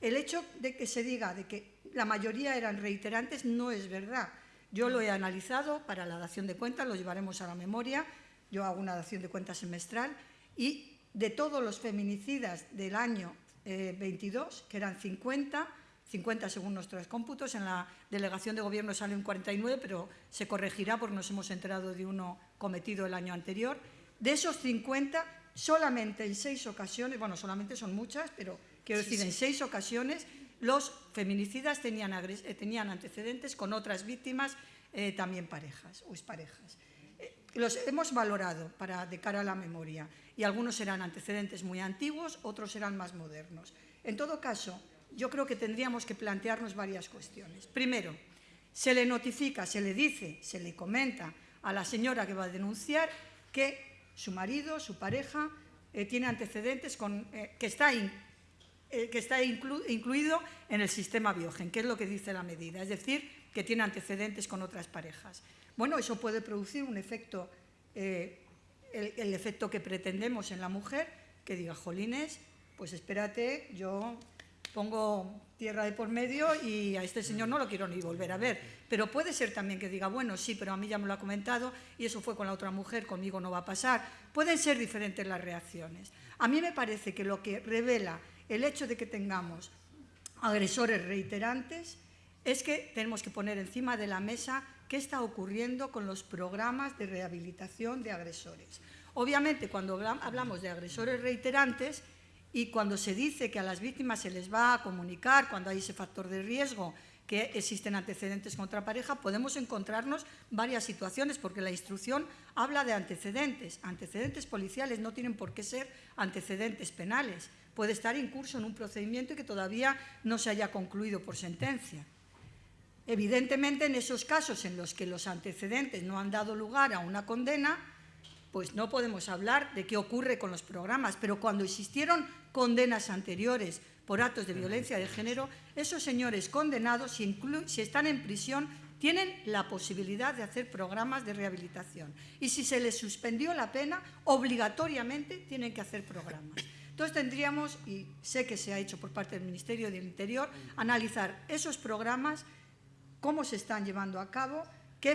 El hecho de que se diga de que la mayoría eran reiterantes no es verdad. Yo lo he analizado para la dación de cuentas, lo llevaremos a la memoria, yo hago una dación de cuentas semestral y de todos los feminicidas del año eh, 22, que eran 50, 50 según nuestros cómputos, en la delegación de gobierno salen 49, pero se corregirá porque nos hemos enterado de uno cometido el año anterior. De esos 50, solamente en seis ocasiones, bueno, solamente son muchas, pero quiero decir, en seis ocasiones los feminicidas tenían, eh, tenían antecedentes con otras víctimas, eh, también parejas o exparejas. Los hemos valorado para, de cara a la memoria y algunos serán antecedentes muy antiguos, otros serán más modernos. En todo caso, yo creo que tendríamos que plantearnos varias cuestiones. Primero, se le notifica, se le dice, se le comenta a la señora que va a denunciar que su marido, su pareja, eh, tiene antecedentes con, eh, que está, eh, incluido en el sistema Biogen, que es lo que dice la medida, es decir, que tiene antecedentes con otras parejas. Bueno, eso puede producir un efecto, eh, el, el efecto que pretendemos en la mujer, que diga, jolines, pues espérate, yo pongo tierra de por medio y a este señor no lo quiero ni volver a ver. Pero puede ser también que diga, bueno, sí, pero a mí ya me lo ha comentado y eso fue con la otra mujer, conmigo no va a pasar. Pueden ser diferentes las reacciones. A mí me parece que lo que revela el hecho de que tengamos agresores reiterantes es que tenemos que poner encima de la mesa qué está ocurriendo con los programas de rehabilitación de agresores. Obviamente, cuando hablamos de agresores reiterantes, y cuando se dice que a las víctimas se les va a comunicar cuando hay ese factor de riesgo que existen antecedentes contra pareja, podemos encontrarnos varias situaciones, porque la instrucción habla de antecedentes. Antecedentes policiales no tienen por qué ser antecedentes penales. Puede estar incurso en un procedimiento que todavía no se haya concluido por sentencia. Evidentemente, en esos casos en los que los antecedentes no han dado lugar a una condena, pues no podemos hablar de qué ocurre con los programas, pero cuando existieron condenas anteriores por actos de violencia de género, esos señores condenados, si, están en prisión, tienen la posibilidad de hacer programas de rehabilitación. Y si se les suspendió la pena, obligatoriamente tienen que hacer programas. Entonces tendríamos, y sé que se ha hecho por parte del Ministerio del Interior, analizar esos programas, cómo se están llevando a cabo, qué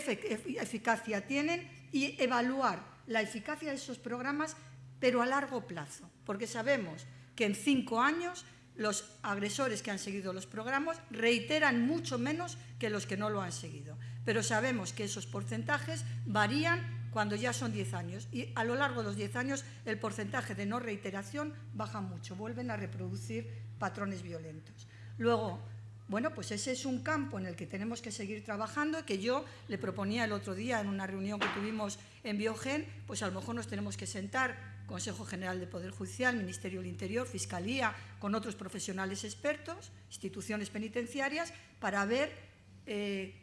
eficacia tienen y evaluar la eficacia de esos programas, pero a largo plazo, porque sabemos que en cinco años los agresores que han seguido los programas reiteran mucho menos que los que no lo han seguido. Pero sabemos que esos porcentajes varían cuando ya son 10 años y a lo largo de los 10 años el porcentaje de no reiteración baja mucho, vuelven a reproducir patrones violentos. Luego, bueno, pues ese es un campo en el que tenemos que seguir trabajando, que yo le proponía el otro día en una reunión que tuvimos en Biogen, pues a lo mejor nos tenemos que sentar, Consejo General de Poder Judicial, Ministerio del Interior, Fiscalía, con otros profesionales expertos, instituciones penitenciarias, para ver eh,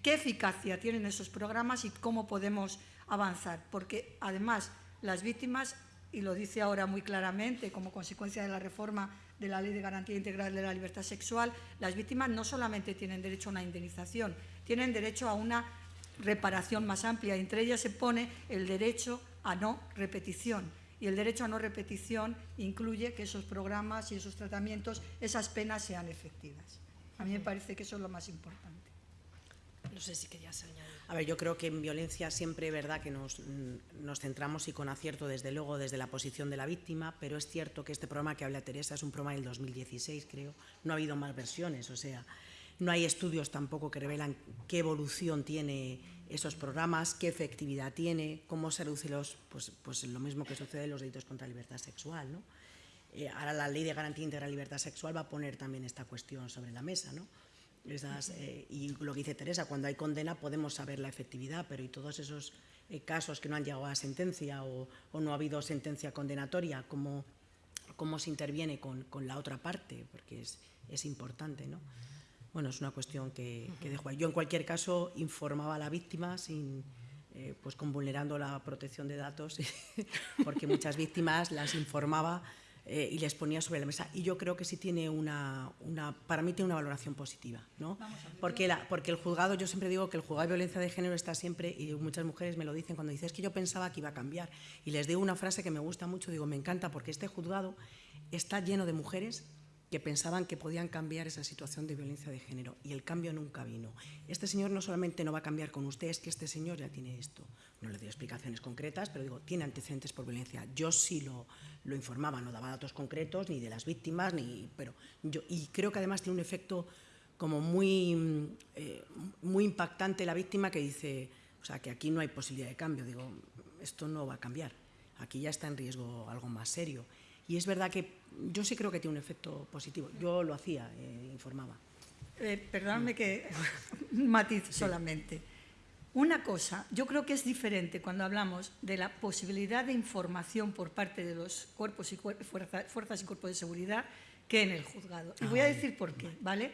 qué eficacia tienen esos programas y cómo podemos avanzar. Porque además las víctimas, y lo dice ahora muy claramente como consecuencia de la reforma de la Ley de Garantía Integral de la Libertad Sexual, las víctimas no solamente tienen derecho a una indemnización, tienen derecho a una reparación más amplia. Entre ellas se pone el derecho a no repetición. Y el derecho a no repetición incluye que esos programas y esos tratamientos, esas penas sean efectivas. A mí me parece que eso es lo más importante.
No sé si querías añadir.
A ver, yo creo que en violencia siempre es verdad que nos, nos, centramos y con acierto, desde luego, desde la posición de la víctima, pero es cierto que este programa que habla Teresa es un programa del 2016, creo. No ha habido más versiones, o sea, no hay estudios tampoco que revelan qué evolución tiene esos programas, qué efectividad tiene, cómo se reducen los, pues, pues lo mismo que sucede en los delitos contra la libertad sexual, ¿no? Eh, ahora la Ley de Garantía Integral de Libertad Sexual va a poner también esta cuestión sobre la mesa, ¿no? Esas, eh, y lo que dice Teresa, cuando hay condena podemos saber la efectividad, pero y todos esos eh, casos que no han llegado a sentencia o, o, no ha habido sentencia condenatoria, ¿cómo, cómo se interviene con, con la otra parte? Porque es, es, importante, ¿no? Bueno, es una cuestión que, que dejo ahí. Yo, en cualquier caso, informaba a la víctima sin, eh, pues con vulnerando la protección de datos, porque muchas víctimas las informaba eh, y les ponía sobre la mesa. Y yo creo que sí tiene una, una para mí tiene una valoración positiva, ¿no? Porque, la, porque el juzgado, yo siempre digo que el juzgado de violencia de género está siempre, y muchas mujeres me lo dicen cuando dicen, es que yo pensaba que iba a cambiar. Y les digo una frase que me gusta mucho, digo, me encanta, porque este juzgado está lleno de mujeres que pensaban que podían cambiar esa situación de violencia de género y el cambio nunca vino. Este señor no solamente no va a cambiar con usted, es que este señor ya tiene esto. No le doy explicaciones concretas, pero digo, tiene antecedentes por violencia. Yo sí lo, lo informaba, no daba datos concretos ni de las víctimas, ni, pero yo, y creo que además tiene un efecto como muy, eh, muy impactante la víctima que dice, o sea, que aquí no hay posibilidad de cambio. Digo, esto no va a cambiar, aquí ya está en riesgo algo más serio. Y es verdad que yo sí creo que tiene un efecto positivo. Yo lo hacía, eh, informaba.
Eh, perdóname que un matiz solamente. Una cosa, yo creo que es diferente cuando hablamos de la posibilidad de información por parte de los cuerpos y fuerzas y cuerpos de seguridad que en el juzgado. Y voy a decir por qué, ¿vale?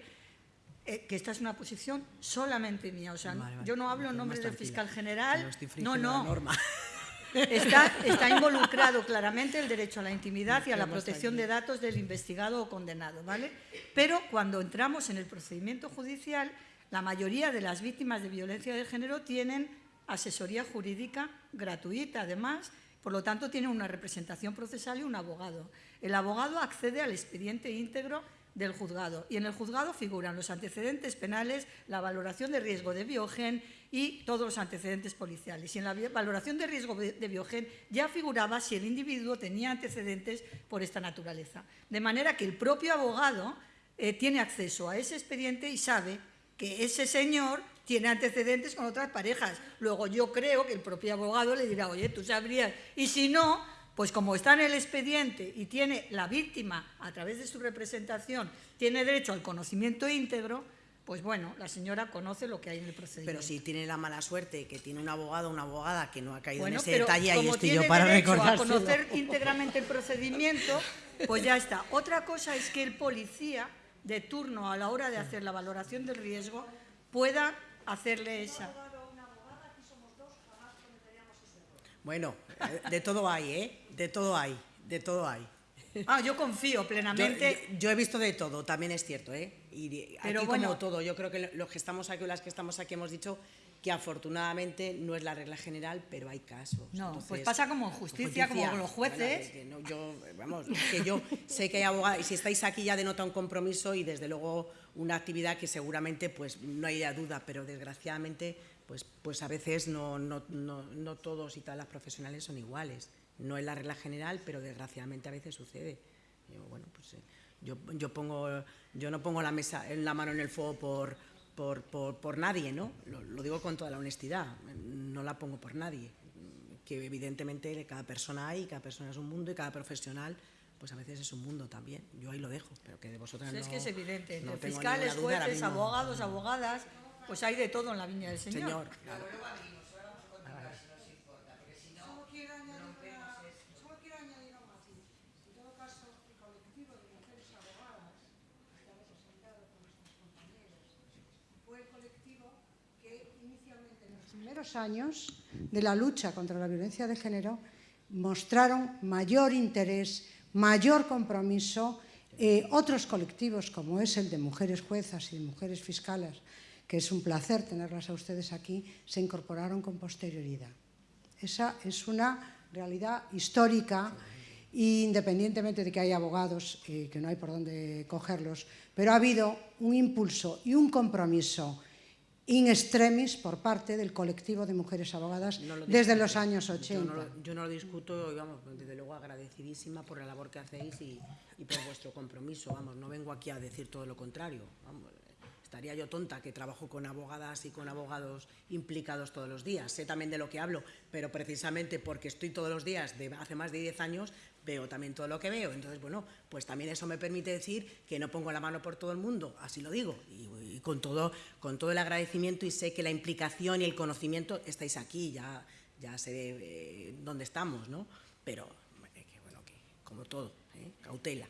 Eh, que esta es una posición solamente mía. O sea, yo no hablo en nombre del fiscal general. No, no. Está, está, involucrado claramente el derecho a la intimidad y a la protección de datos del investigado o condenado, ¿vale? Pero cuando entramos en el procedimiento judicial, la mayoría de las víctimas de violencia de género tienen asesoría jurídica gratuita, además, por lo tanto, tienen una representación procesal y un abogado. El abogado accede al expediente íntegro del juzgado. Y en el juzgado figuran los antecedentes penales, la valoración de riesgo de biogen y todos los antecedentes policiales. Y en la valoración de riesgo de biogen ya figuraba si el individuo tenía antecedentes por esta naturaleza. De manera que el propio abogado eh, tiene acceso a ese expediente y sabe que ese señor tiene antecedentes con otras parejas. Luego yo creo que el propio abogado le dirá, oye, tú sabrías. Y si no, pues como está en el expediente y tiene la víctima, a través de su representación, tiene derecho al conocimiento íntegro, pues bueno, la señora conoce lo que hay en el procedimiento.
Pero si tiene la mala suerte que tiene un abogado o una abogada que no ha caído en ese detalle, ahí estoy yo para recordar.
conocer íntegramente el procedimiento, pues ya está. Otra cosa es que el policía de turno a la hora de hacer la valoración del riesgo pueda hacerle esa.
Bueno, eh, de todo hay, ¿eh? De todo hay, de todo hay.
Ah, yo confío plenamente.
Yo, he visto de todo, también es cierto, ¿eh? Y Pero bueno, como todo, yo creo que los que estamos aquí o las que estamos aquí hemos dicho que afortunadamente no es la regla general, pero hay casos.
No, pues pasa como en justicia, como con los jueces.
yo, vamos, que yo sé que hay abogados, y si estáis aquí ya denota un compromiso y desde luego una actividad que seguramente pues no hay duda, pero desgraciadamente pues, pues a veces no, no, no, no todos y todas las profesionales son iguales. No es la regla general, pero desgraciadamente a veces sucede. Yo, bueno, pues, eh, yo, yo, pongo, yo no pongo la, mesa, la mano en el fuego por, por, por, por nadie, ¿no? Lo, lo, digo con toda la honestidad, no la pongo por nadie. Que evidentemente cada persona hay, cada persona es un mundo y cada profesional pues a veces es un mundo también. Yo ahí lo dejo, pero que de vosotras
pues
no.
Es que es evidente, no fiscales, jueces, abogados, abogadas, pues hay de todo en la viña del Señor.
Señor
primeros años de la lucha contra la violencia de género mostraron mayor interés, mayor compromiso. Eh, otros colectivos, como es el de mujeres juezas y de mujeres fiscales, que es un placer tenerlas a ustedes aquí, se incorporaron con posterioridad. Esa es una realidad histórica independientemente de que hay abogados eh, que no hay por dónde cogerlos, pero ha habido un impulso y un compromiso in extremis por parte del colectivo de mujeres abogadas desde los años 80.
Yo no, lo discuto, vamos, desde luego agradecidísima por la labor que hacéis y, por vuestro compromiso. Vamos, no vengo aquí a decir todo lo contrario. Estaría yo tonta que trabajo con abogadas y con abogados implicados todos los días. Sé también de lo que hablo, pero precisamente porque estoy todos los días, de hace más de 10 años, veo también todo lo que veo. Entonces, bueno, pues también eso me permite decir que no pongo la mano por todo el mundo, así lo digo, y, con, todo, con todo el agradecimiento y sé que la implicación y el conocimiento estáis aquí, ya, ya sé eh, dónde estamos, ¿no? Pero, eh, bueno, que como todo, ¿eh? cautela.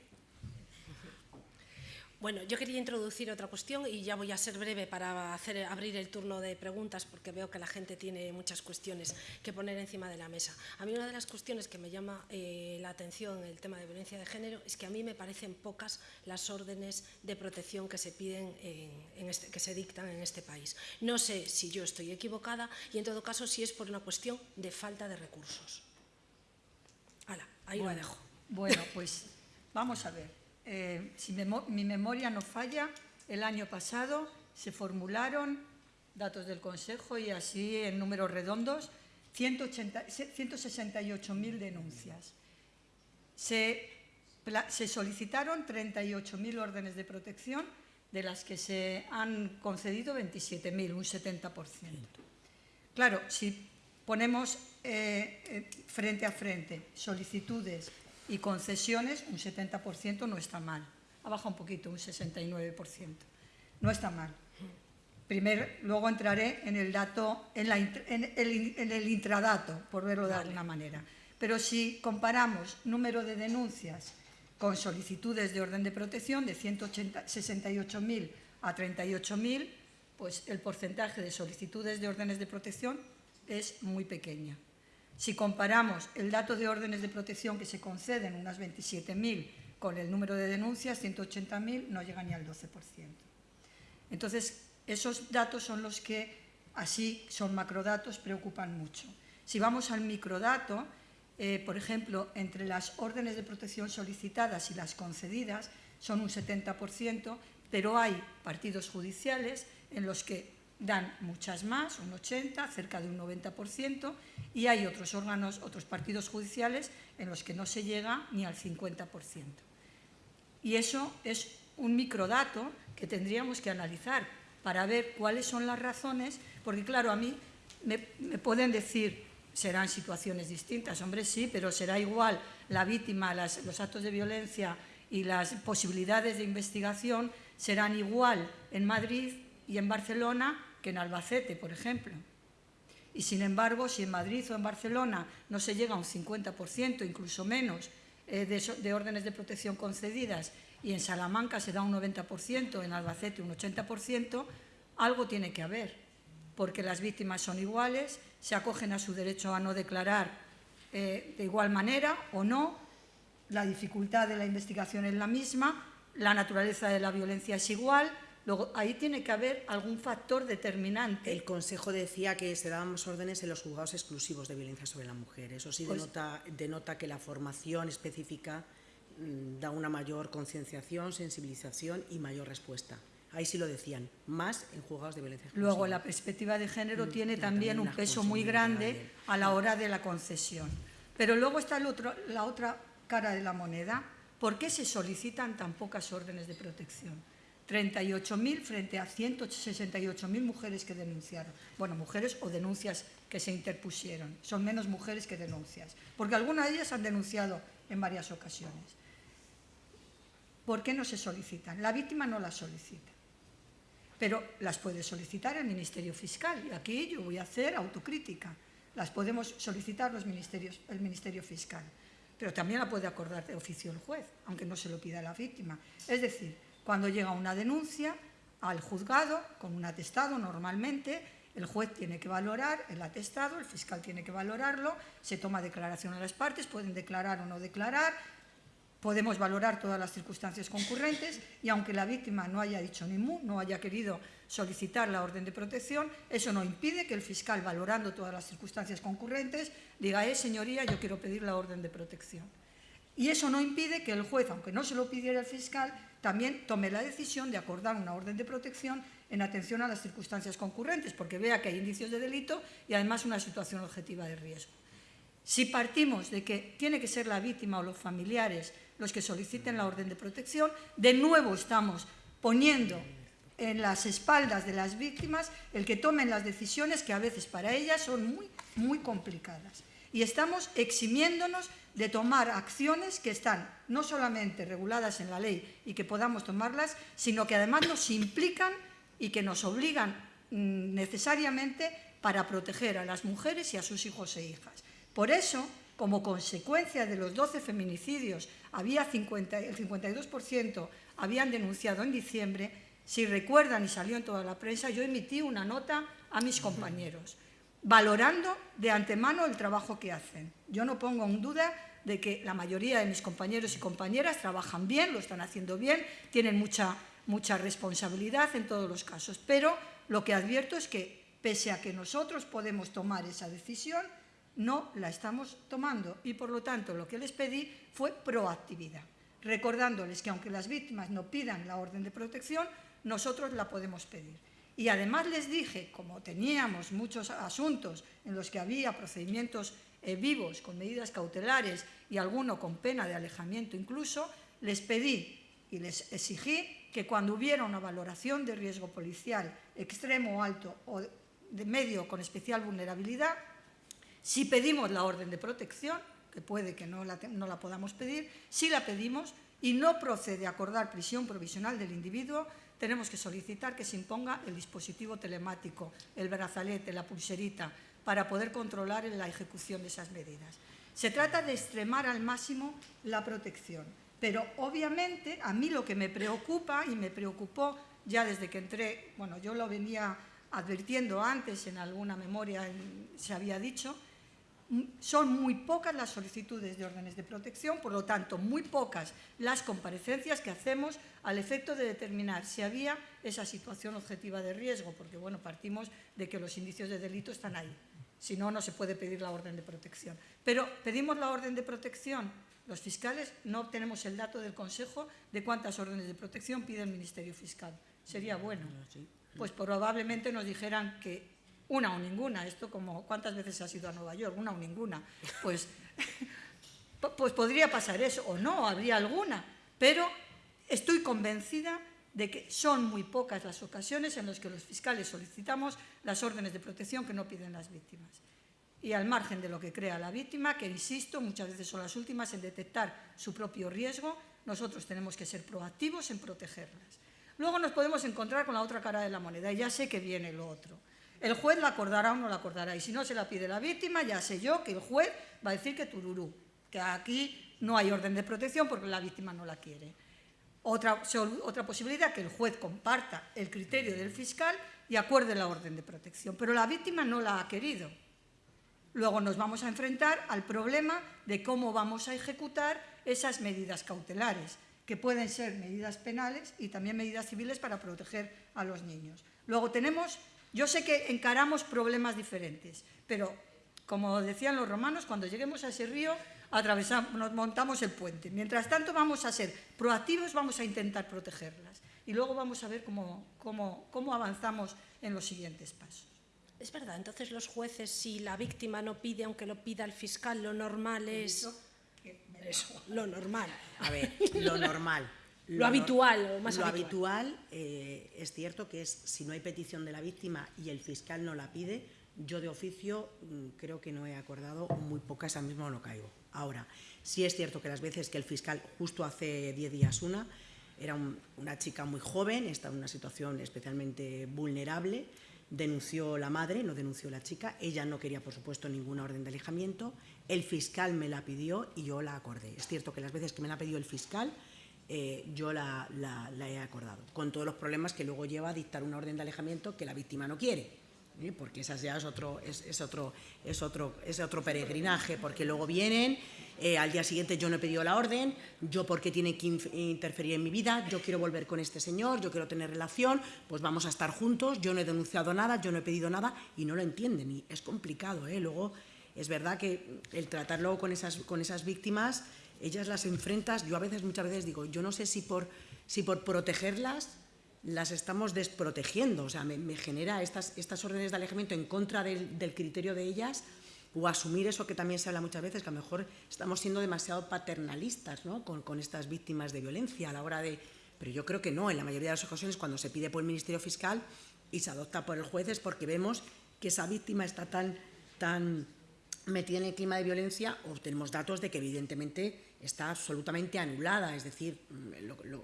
Bueno, yo quería introducir otra cuestión y ya voy a ser breve para hacer, abrir el turno de preguntas porque veo que la gente tiene muchas cuestiones que poner encima de la mesa. A mí una de las cuestiones que me llama eh, la atención en el tema de violencia de género es que a mí me parecen pocas las órdenes de protección que se piden, en, este, que se dictan en este país. No sé si yo estoy equivocada y en todo caso si es por una cuestión de falta de recursos. Hala, ahí lo dejo.
Bueno, pues vamos a ver. Eh, si mi memoria no falla, el año pasado se formularon datos del Consejo y así en números redondos 168.000 denuncias. Se, se solicitaron 38.000 órdenes de protección, de las que se han concedido 27.000, un 70%. Claro, si ponemos eh, eh, frente a frente solicitudes y concesiones, un 70% no está mal. Ha bajado un poquito, un 69%. No está mal. Primer, luego entraré en el dato, en, la, en, el, en el, intradato, por verlo de alguna manera. Pero si comparamos número de denuncias con solicitudes de orden de protección de 168.000 a 38.000, pues el porcentaje de solicitudes de órdenes de protección es muy pequeña. Si comparamos el dato de órdenes de protección que se conceden, unas 27.000, con el número de denuncias, 180.000, no llega ni al 12%. Entonces, esos datos son los que, así son macrodatos, preocupan mucho. Si vamos al microdato, eh, por ejemplo, entre las órdenes de protección solicitadas y las concedidas son un 70%, pero hay partidos judiciales en los que dan muchas más, un 80, cerca de un 90%, y hay otros órganos, otros partidos judiciales en los que no se llega ni al 50%. Y eso es un microdato que tendríamos que analizar para ver cuáles son las razones, porque claro, a mí me, pueden decir, serán situaciones distintas, hombre, sí, pero será igual la víctima, los actos de violencia y las posibilidades de investigación serán igual en Madrid y en Barcelona que en Albacete, por ejemplo. Y sin embargo, si en Madrid o en Barcelona no se llega a un 50%, incluso menos, eh, de, de, órdenes de protección concedidas y en Salamanca se da un 90%, en Albacete un 80%, algo tiene que haber, porque las víctimas son iguales, se acogen a su derecho a no declarar eh, de igual manera o no, la dificultad de la investigación es la misma, la naturaleza de la violencia es igual, Luego, ahí tiene que haber algún factor determinante.
El Consejo decía que se daban más órdenes en los juzgados exclusivos de violencia sobre la mujer. Eso sí pues, denota, denota, que la formación específica mmm, da una mayor concienciación, sensibilización y mayor respuesta. Ahí sí lo decían, más en juzgados de violencia exclusiva.
Luego, la perspectiva de género mm, tiene también, también un peso muy grande a la hora de la concesión. Pero luego está el otro, la otra cara de la moneda. ¿Por qué se solicitan tan pocas órdenes de protección? 38.000 frente a 168.000 mujeres que denunciaron. Bueno, mujeres o denuncias que se interpusieron. Son menos mujeres que denuncias, porque algunas de ellas han denunciado en varias ocasiones. ¿Por qué no se solicitan? La víctima no las solicita, pero las puede solicitar el Ministerio Fiscal. Y aquí yo voy a hacer autocrítica. Las podemos solicitar los ministerios, el Ministerio Fiscal, pero también la puede acordar de oficio el juez, aunque no se lo pida la víctima. Es decir, cuando llega una denuncia al juzgado, con un atestado normalmente, el juez tiene que valorar el atestado, el fiscal tiene que valorarlo, se toma declaración a las partes, pueden declarar o no declarar, podemos valorar todas las circunstancias concurrentes y aunque la víctima no haya dicho ni mu, no haya querido solicitar la orden de protección, eso no impide que el fiscal, valorando todas las circunstancias concurrentes, diga, eh, señoría, yo quiero pedir la orden de protección. Y eso no impide que el juez, aunque no se lo pidiera el fiscal, también tome la decisión de acordar una orden de protección en atención a las circunstancias concurrentes, porque vea que hay indicios de delito y además una situación objetiva de riesgo. Si partimos de que tiene que ser la víctima o los familiares los que soliciten la orden de protección, de nuevo estamos poniendo en las espaldas de las víctimas el que tomen las decisiones que a veces para ellas son muy, muy complicadas. Y estamos eximiéndonos de tomar acciones que están no solamente reguladas en la ley y que podamos tomarlas, sino que además nos implican y que nos obligan mm, necesariamente para proteger a las mujeres y a sus hijos e hijas. Por eso, como consecuencia de los 12 feminicidios, había 50, el 52% habían denunciado en diciembre, si recuerdan y salió en toda la prensa, yo emití una nota a mis compañeros valorando de antemano el trabajo que hacen. Yo no pongo en duda de que la mayoría de mis compañeros y compañeras trabajan bien, lo están haciendo bien, tienen mucha, mucha responsabilidad en todos los casos, pero lo que advierto es que pese a que nosotros podemos tomar esa decisión, no la estamos tomando y por lo tanto lo que les pedí fue proactividad, recordándoles que aunque las víctimas no pidan la orden de protección, nosotros la podemos pedir. Y además les dije, como teníamos muchos asuntos en los que había procedimientos eh, vivos con medidas cautelares y alguno con pena de alejamiento incluso, les pedí y les exigí que cuando hubiera una valoración de riesgo policial extremo o alto o de medio con especial vulnerabilidad, si pedimos la orden de protección, que puede que no la, no la podamos pedir, si la pedimos y no procede a acordar prisión provisional del individuo, tenemos que solicitar que se imponga el dispositivo telemático, el brazalete, la pulserita, para poder controlar la ejecución de esas medidas. Se trata de extremar al máximo la protección, pero obviamente a mí lo que me preocupa y me preocupó ya desde que entré, bueno, yo lo venía advirtiendo antes en alguna memoria, se había dicho, son muy pocas las solicitudes de órdenes de protección, por lo tanto, muy pocas las comparecencias que hacemos al efecto de determinar si había esa situación objetiva de riesgo, porque bueno, partimos de que los indicios de delito están ahí. Si no, no se puede pedir la orden de protección. Pero pedimos la orden de protección. Los fiscales no obtenemos el dato del Consejo de cuántas órdenes de protección pide el Ministerio Fiscal. Sería bueno. Pues probablemente nos dijeran que una o ninguna. Esto como, ¿cuántas veces has ido a Nueva York? Una o ninguna. Pues, pues podría pasar eso, o no, habría alguna. Pero estoy convencida de que son muy pocas las ocasiones en las que los fiscales solicitamos las órdenes de protección que no piden las víctimas. Y al margen de lo que crea la víctima, que insisto, muchas veces son las últimas en detectar su propio riesgo, nosotros tenemos que ser proactivos en protegerlas. Luego nos podemos encontrar con la otra cara de la moneda, y ya sé que viene lo otro. El juez la acordará o no la acordará. Y si no se la pide la víctima, ya sé yo que el juez va a decir que tururú, que aquí no hay orden de protección porque la víctima no la quiere. Otra, otra posibilidad, que el juez comparta el criterio del fiscal y acuerde la orden de protección. Pero la víctima no la ha querido. Luego nos vamos a enfrentar al problema de cómo vamos a ejecutar esas medidas cautelares, que pueden ser medidas penales y también medidas civiles para proteger a los niños. Luego tenemos yo sé que encaramos problemas diferentes, pero como decían los romanos, cuando lleguemos a ese río, atravesamos, nos montamos el puente. Mientras tanto vamos a ser proactivos, vamos a intentar protegerlas y luego vamos a ver cómo, cómo, cómo avanzamos en los siguientes pasos.
Es verdad, entonces los jueces, si la víctima no pide, aunque lo pida el fiscal, lo normal es... Eso, lo normal.
A ver, lo normal.
Lo, habitual más
lo habitual, eh, es cierto que es si no hay petición de la víctima y el fiscal no la pide, yo de oficio mm, creo que no he acordado muy pocas, al mismo no caigo. Ahora, sí es cierto que las veces que el fiscal, justo hace 10 días una, era una chica muy joven, está en una situación especialmente vulnerable, denunció la madre, no denunció la chica, ella no quería, por supuesto, ninguna orden de alejamiento, el fiscal me la pidió y yo la acordé. Es cierto que las veces que me la ha pedido el fiscal, eh, yo la, he acordado, con todos los problemas que luego lleva a dictar una orden de alejamiento que la víctima no quiere, ¿eh? porque esa ya es otro, es, otro, es, otro, es otro peregrinaje, porque luego vienen, eh, al día siguiente yo no he pedido la orden, yo porque tiene que interferir en mi vida, yo quiero volver con este señor, yo quiero tener relación, pues vamos a estar juntos, yo no he denunciado nada, yo no he pedido nada y no lo entienden y es complicado. Luego es verdad que el tratarlo con esas, con esas víctimas ellas las enfrentas, yo a veces, muchas veces digo, yo no sé si por, si por protegerlas las estamos desprotegiendo, o sea, me, genera estas, estas órdenes de alejamiento en contra del, criterio de ellas o asumir eso que también se habla muchas veces, que a lo mejor estamos siendo demasiado paternalistas ¿no? con, con estas víctimas de violencia a la hora de... Pero yo creo que no, en la mayoría de las ocasiones cuando se pide por el Ministerio Fiscal y se adopta por el juez es porque vemos que esa víctima está tan, tan metida en el clima de violencia o tenemos datos de que evidentemente está absolutamente anulada, es decir, mm,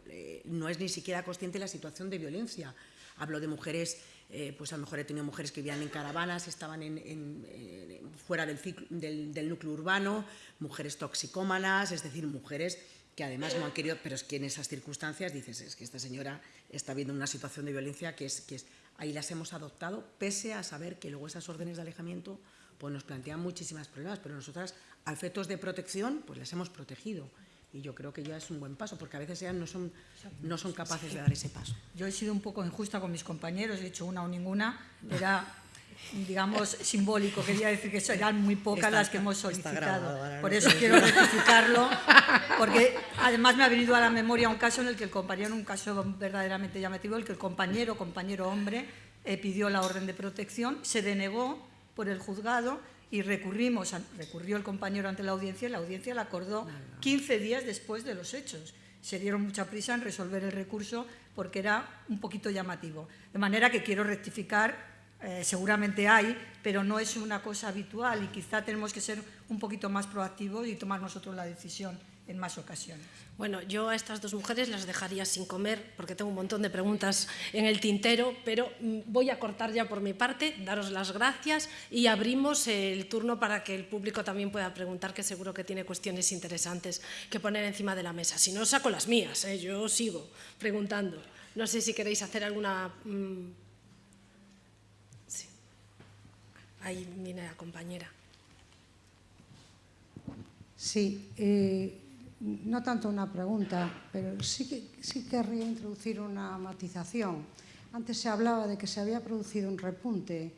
eh, no es ni siquiera consciente la situación de violencia. Hablo de mujeres, eh, pues a lo mejor he tenido mujeres que vivían en caravanas, estaban fuera del, núcleo urbano, mujeres toxicómanas, es decir, mujeres que además no han querido, pero es que en esas circunstancias dices, es que esta señora está viendo una situación de violencia que es, que es ahí las hemos adoptado, pese a saber que luego esas órdenes de alejamiento pues nos plantean muchísimas problemas, pero nosotras a efectos de protección pues las hemos protegido y yo creo que ya es un buen paso, porque a veces ellas no son, no son capaces de dar ese paso.
Yo he sido un poco injusta con mis compañeros, he dicho una o ninguna, era, digamos, simbólico, quería decir que eran muy pocas las que hemos solicitado. Por eso quiero rectificarlo, porque además me ha venido a la memoria un caso en el que el compañero, un caso verdaderamente llamativo, el que el compañero, compañero hombre, eh, pidió la orden de protección, se denegó por el juzgado y recurrimos, recurrió el compañero ante la audiencia y la audiencia la acordó 15 días después de los hechos. Se dieron mucha prisa en resolver el recurso porque era un poquito llamativo. De manera que quiero rectificar, eh, seguramente hay, pero no es una cosa habitual y quizá tenemos que ser un poquito más proactivos y tomar nosotros la decisión en más ocasiones.
Bueno, yo a estas dos mujeres las dejaría sin comer porque tengo un montón de preguntas en el tintero, pero mm, voy a cortar ya por mi parte, daros las gracias y abrimos el turno para que el público también pueda preguntar, que seguro que tiene cuestiones interesantes que poner encima de la mesa. Si no, saco las mías, ¿eh? yo sigo preguntando. No sé si queréis hacer alguna... Mm, sí. Ahí viene la compañera.
Sí, eh, no tanto una pregunta, pero sí, que, sí querría introducir una matización. Antes se hablaba de que se había producido un repunte.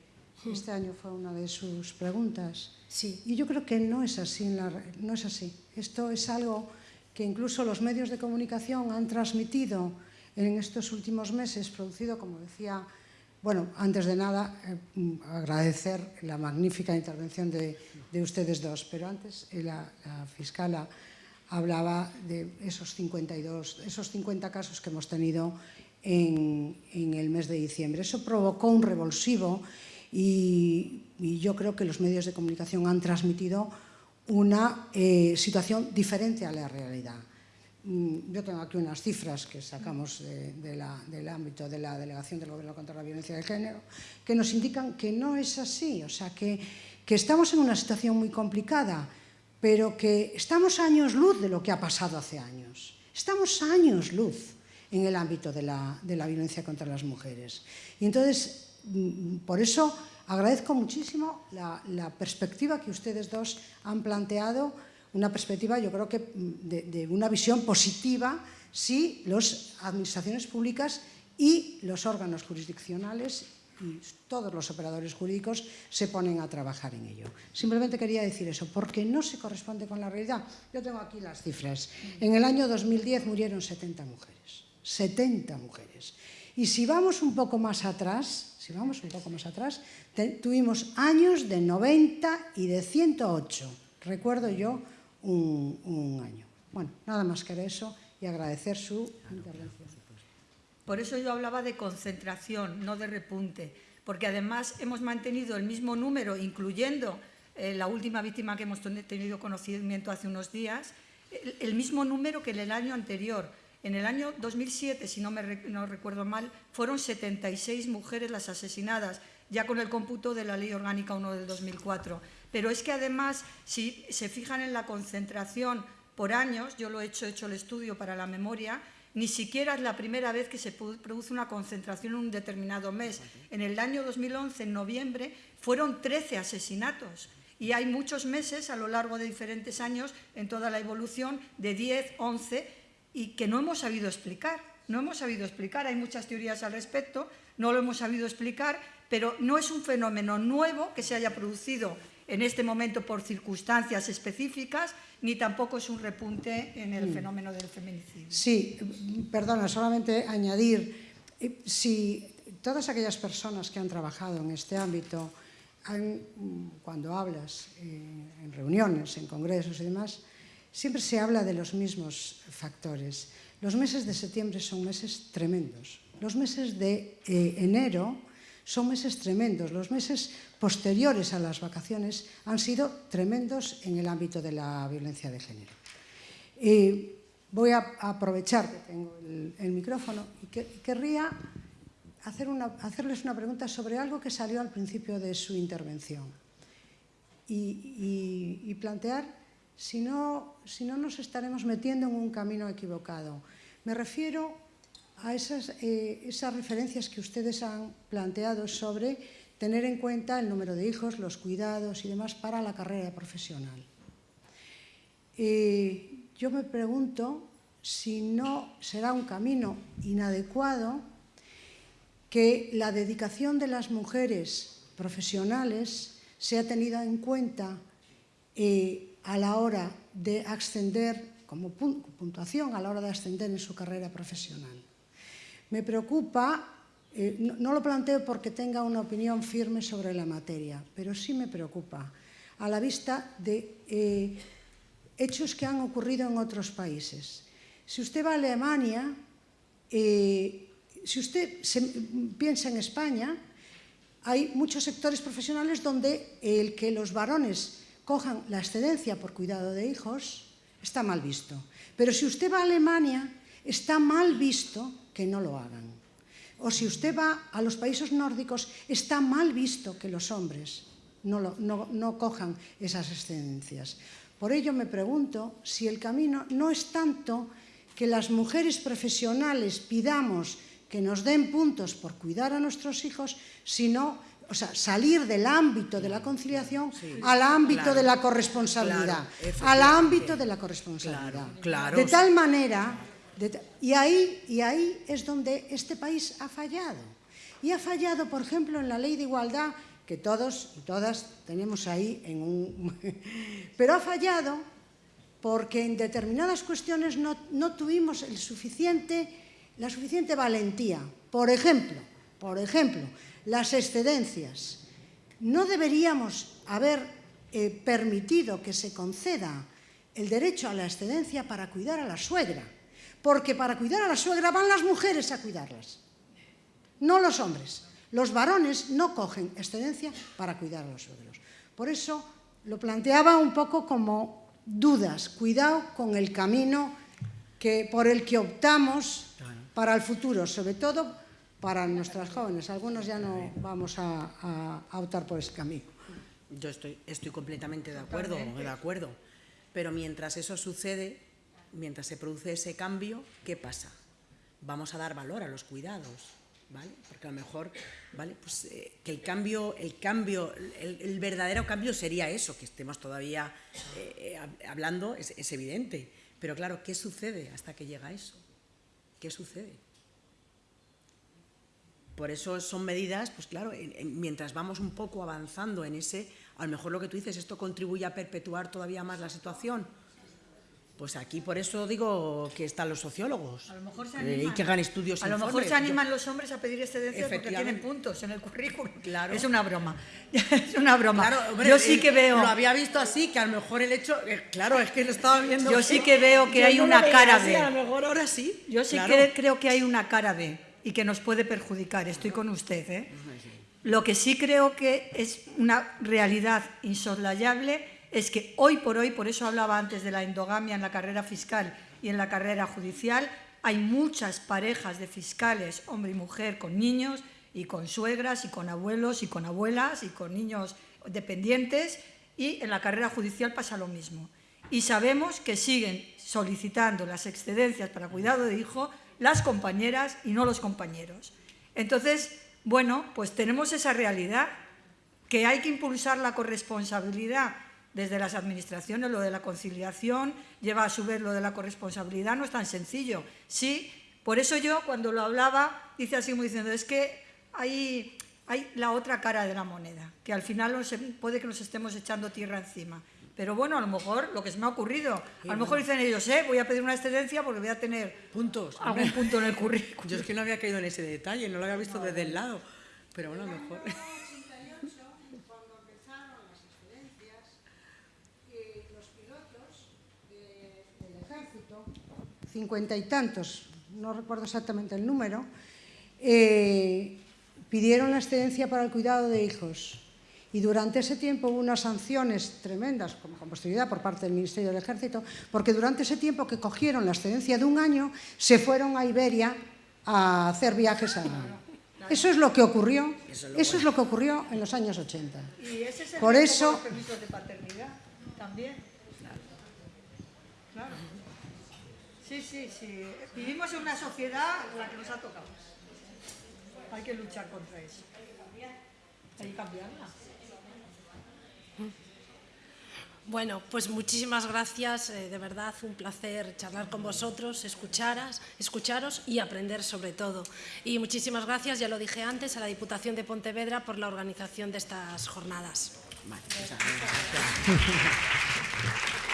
Este año fue una de sus preguntas.
Sí.
Y yo creo que no es así. La, no es así. Esto es algo que incluso los medios de comunicación han transmitido en estos últimos meses, producido, como decía, bueno, antes de nada, eh, agradecer la magnífica intervención de, de, ustedes dos, pero antes eh, la, la fiscala hablaba de esos 52, esos 50 casos que hemos tenido en, el mes de diciembre. Eso provocó un revulsivo y, yo creo que los medios de comunicación han transmitido una eh, situación diferente a la realidad. Mm, yo tengo aquí unas cifras que sacamos del ámbito de la Delegación del Gobierno contra la Violencia de Género que nos indican que no es así, o sea, que, que estamos en una situación muy complicada pero que estamos años luz de lo que ha pasado hace años. Estamos años luz en el ámbito de la, de la violencia contra las mujeres. Y entonces, mm, por eso agradezco muchísimo la, perspectiva que ustedes dos han planteado, una perspectiva yo creo que mm, de, de una visión positiva si las administraciones públicas y los órganos jurisdiccionales y todos los operadores jurídicos se ponen a trabajar en ello. Simplemente quería decir eso, porque no se corresponde con la realidad. Yo tengo aquí las cifras. En el año 2010 murieron 70 mujeres. 70 mujeres. Y si vamos un poco más atrás, si vamos un poco más atrás, tuvimos años de 90 y de 108. Recuerdo yo un, un año. Bueno, nada más que eso y agradecer su intervención.
Por eso yo hablaba de concentración, no de repunte, porque además hemos mantenido el mismo número, incluyendo eh, la última víctima que hemos tenido conocimiento hace unos días, el, mismo número que en el año anterior. En el año 2007, si no, me recuerdo mal, fueron 76 mujeres las asesinadas, ya con el cómputo de la Ley Orgánica 1 del 2004. Pero es que además, si se fijan en la concentración por años, yo lo he hecho, he hecho el estudio para la memoria, ni siquiera es la primera vez que se produce una concentración en un determinado mes. En el año 2011, en noviembre, fueron 13 asesinatos. Y hay muchos meses a lo largo de diferentes años en toda la evolución de 10, 11 y que no hemos sabido explicar. No hemos sabido explicar, hay muchas teorías al respecto, no lo hemos sabido explicar, pero no es un fenómeno nuevo que se haya producido en este momento por circunstancias específicas, ni tampoco es un repunte en el mm. fenómeno del feminicidio.
Sí, perdona, solamente añadir, eh, si todas aquellas personas que han trabajado en este ámbito, han, cuando hablas eh, en reuniones, en congresos y demás, siempre se habla de los mismos factores. Los meses de septiembre son meses tremendos. Los meses de eh, enero son meses tremendos. Los meses posteriores a las vacaciones han sido tremendos en el ámbito de la violencia de género. Y voy a aprovechar que tengo el, micrófono y que, querría hacerles una pregunta sobre algo que salió al principio de su intervención y, y, y plantear si no, si no nos estaremos metiendo en un camino equivocado. Me refiero a esas, eh, esas referencias que ustedes han planteado sobre tener en cuenta el número de hijos, los cuidados y demás para la carrera profesional. Eh, yo me pregunto si no será un camino inadecuado que la dedicación de las mujeres profesionales sea tenida en cuenta eh, a la hora de ascender, como puntuación, a la hora de ascender en su carrera profesional. Me preocupa, eh, no, no lo planteo porque tenga una opinión firme sobre la materia, pero sí me preocupa a la vista de eh, hechos que han ocurrido en otros países. Si usted va a Alemania, eh, si usted se, piensa en España, hay muchos sectores profesionales donde el que los varones cojan la excedencia por cuidado de hijos está mal visto. Pero si usted va a Alemania, está mal visto que no lo hagan. O si usted va a los países nórdicos, está mal visto que los hombres no, lo, no, no cojan esas excedencias. Por ello me pregunto si el camino no es tanto que las mujeres profesionales pidamos que nos den puntos por cuidar a nuestros hijos, sino o sea, salir del ámbito de la conciliación sí, al ámbito claro, de la corresponsabilidad, claro, al ámbito de la corresponsabilidad.
Claro,
de tal manera, y, ahí, y ahí es donde este país ha fallado. Y ha fallado, por ejemplo, en la ley de igualdad, que todos y todas tenemos ahí en un... Pero ha fallado porque en determinadas cuestiones no, tuvimos la suficiente valentía. Por ejemplo, por ejemplo, las excedencias. No deberíamos haber eh, permitido que se conceda el derecho a la excedencia para cuidar a la suegra, porque para cuidar a la suegra van las mujeres a cuidarlas, no los hombres. Los varones no cogen excedencia para cuidar a los suegros. Por eso lo planteaba un poco como dudas, cuidado con el camino que, por el que optamos para el futuro, sobre todo para nuestras jóvenes. Algunos ya no vamos a, a, a optar por ese camino.
Yo estoy, estoy completamente de acuerdo, de acuerdo. Pero mientras eso sucede, mientras se produce ese cambio, ¿qué pasa? Vamos a dar valor a los cuidados, ¿vale? Porque a lo mejor, ¿vale? Pues eh, que el cambio, el cambio, el, verdadero cambio sería eso, que estemos todavía eh, hablando, es, es evidente. Pero claro, ¿qué sucede hasta que llega eso? ¿Qué sucede? Por eso son medidas, pues claro, en, en, mientras vamos un poco avanzando en ese, a lo mejor lo que tú dices, esto contribuye a perpetuar todavía más la situación. Pues aquí por eso digo que están los sociólogos
a lo mejor se
eh,
animan,
y que hagan estudios.
A lo mejor se animan los hombres a pedir excedencias porque tienen puntos en el currículum.
Claro.
Es una broma. es una broma.
Claro, hombre,
Yo sí que veo.
Lo había visto así, que a lo mejor el hecho. Eh, claro, es que lo estaba viendo.
Yo sí que veo que
Yo
hay
no
una cara de.
A lo mejor ahora sí.
Yo sí
claro.
que creo que hay una cara de y que nos puede perjudicar. Estoy con usted. ¿eh? Lo que sí creo que es una realidad insoslayable es que hoy por hoy, por eso hablaba antes de la endogamia en la carrera fiscal y en la carrera judicial, hay muchas parejas de fiscales, hombre y mujer, con niños y con suegras y con abuelos y con abuelas y con niños dependientes y en la carrera judicial pasa lo mismo. Y sabemos que siguen solicitando las excedencias para cuidado de hijo las compañeras y no los compañeros. Entonces, bueno, pues tenemos esa realidad que hay que impulsar la corresponsabilidad desde las administraciones, lo de la conciliación, lleva a su vez lo de la corresponsabilidad, no es tan sencillo. Sí, por eso yo cuando lo hablaba, dice así como diciendo, es que hay, hay la otra cara de la moneda, que al final nos, puede que nos estemos echando tierra encima. Pero bueno, a lo mejor lo que se me ha ocurrido, a lo mejor dicen ellos, eh, voy a pedir una excedencia porque voy a tener
puntos,
algún punto en el currículum.
Yo es que no había caído en ese detalle, no lo había visto desde el lado, pero bueno, a lo mejor.
Cincuenta y tantos, no recuerdo exactamente el número, eh, pidieron la excedencia para el cuidado de hijos. Y durante ese tiempo hubo unas sanciones tremendas, como con posterioridad por parte del Ministerio del Ejército, porque durante ese tiempo que cogieron la excedencia de un año, se fueron a Iberia a hacer viajes a... Eso es lo que ocurrió, eso, es lo que ocurrió en los años 80.
Y ese es el
por eso,
los permisos de paternidad también. Claro. Sí, sí, sí. Vivimos en una sociedad en la que nos ha tocado. Hay que luchar contra eso. Hay que cambiarla.
Bueno, pues muchísimas gracias, eh, de verdad, un placer charlar con vosotros, escucharas, escucharos y aprender sobre todo. Y muchísimas gracias, ya lo dije antes, a la Diputación de Pontevedra por la organización de estas jornadas.
Vale,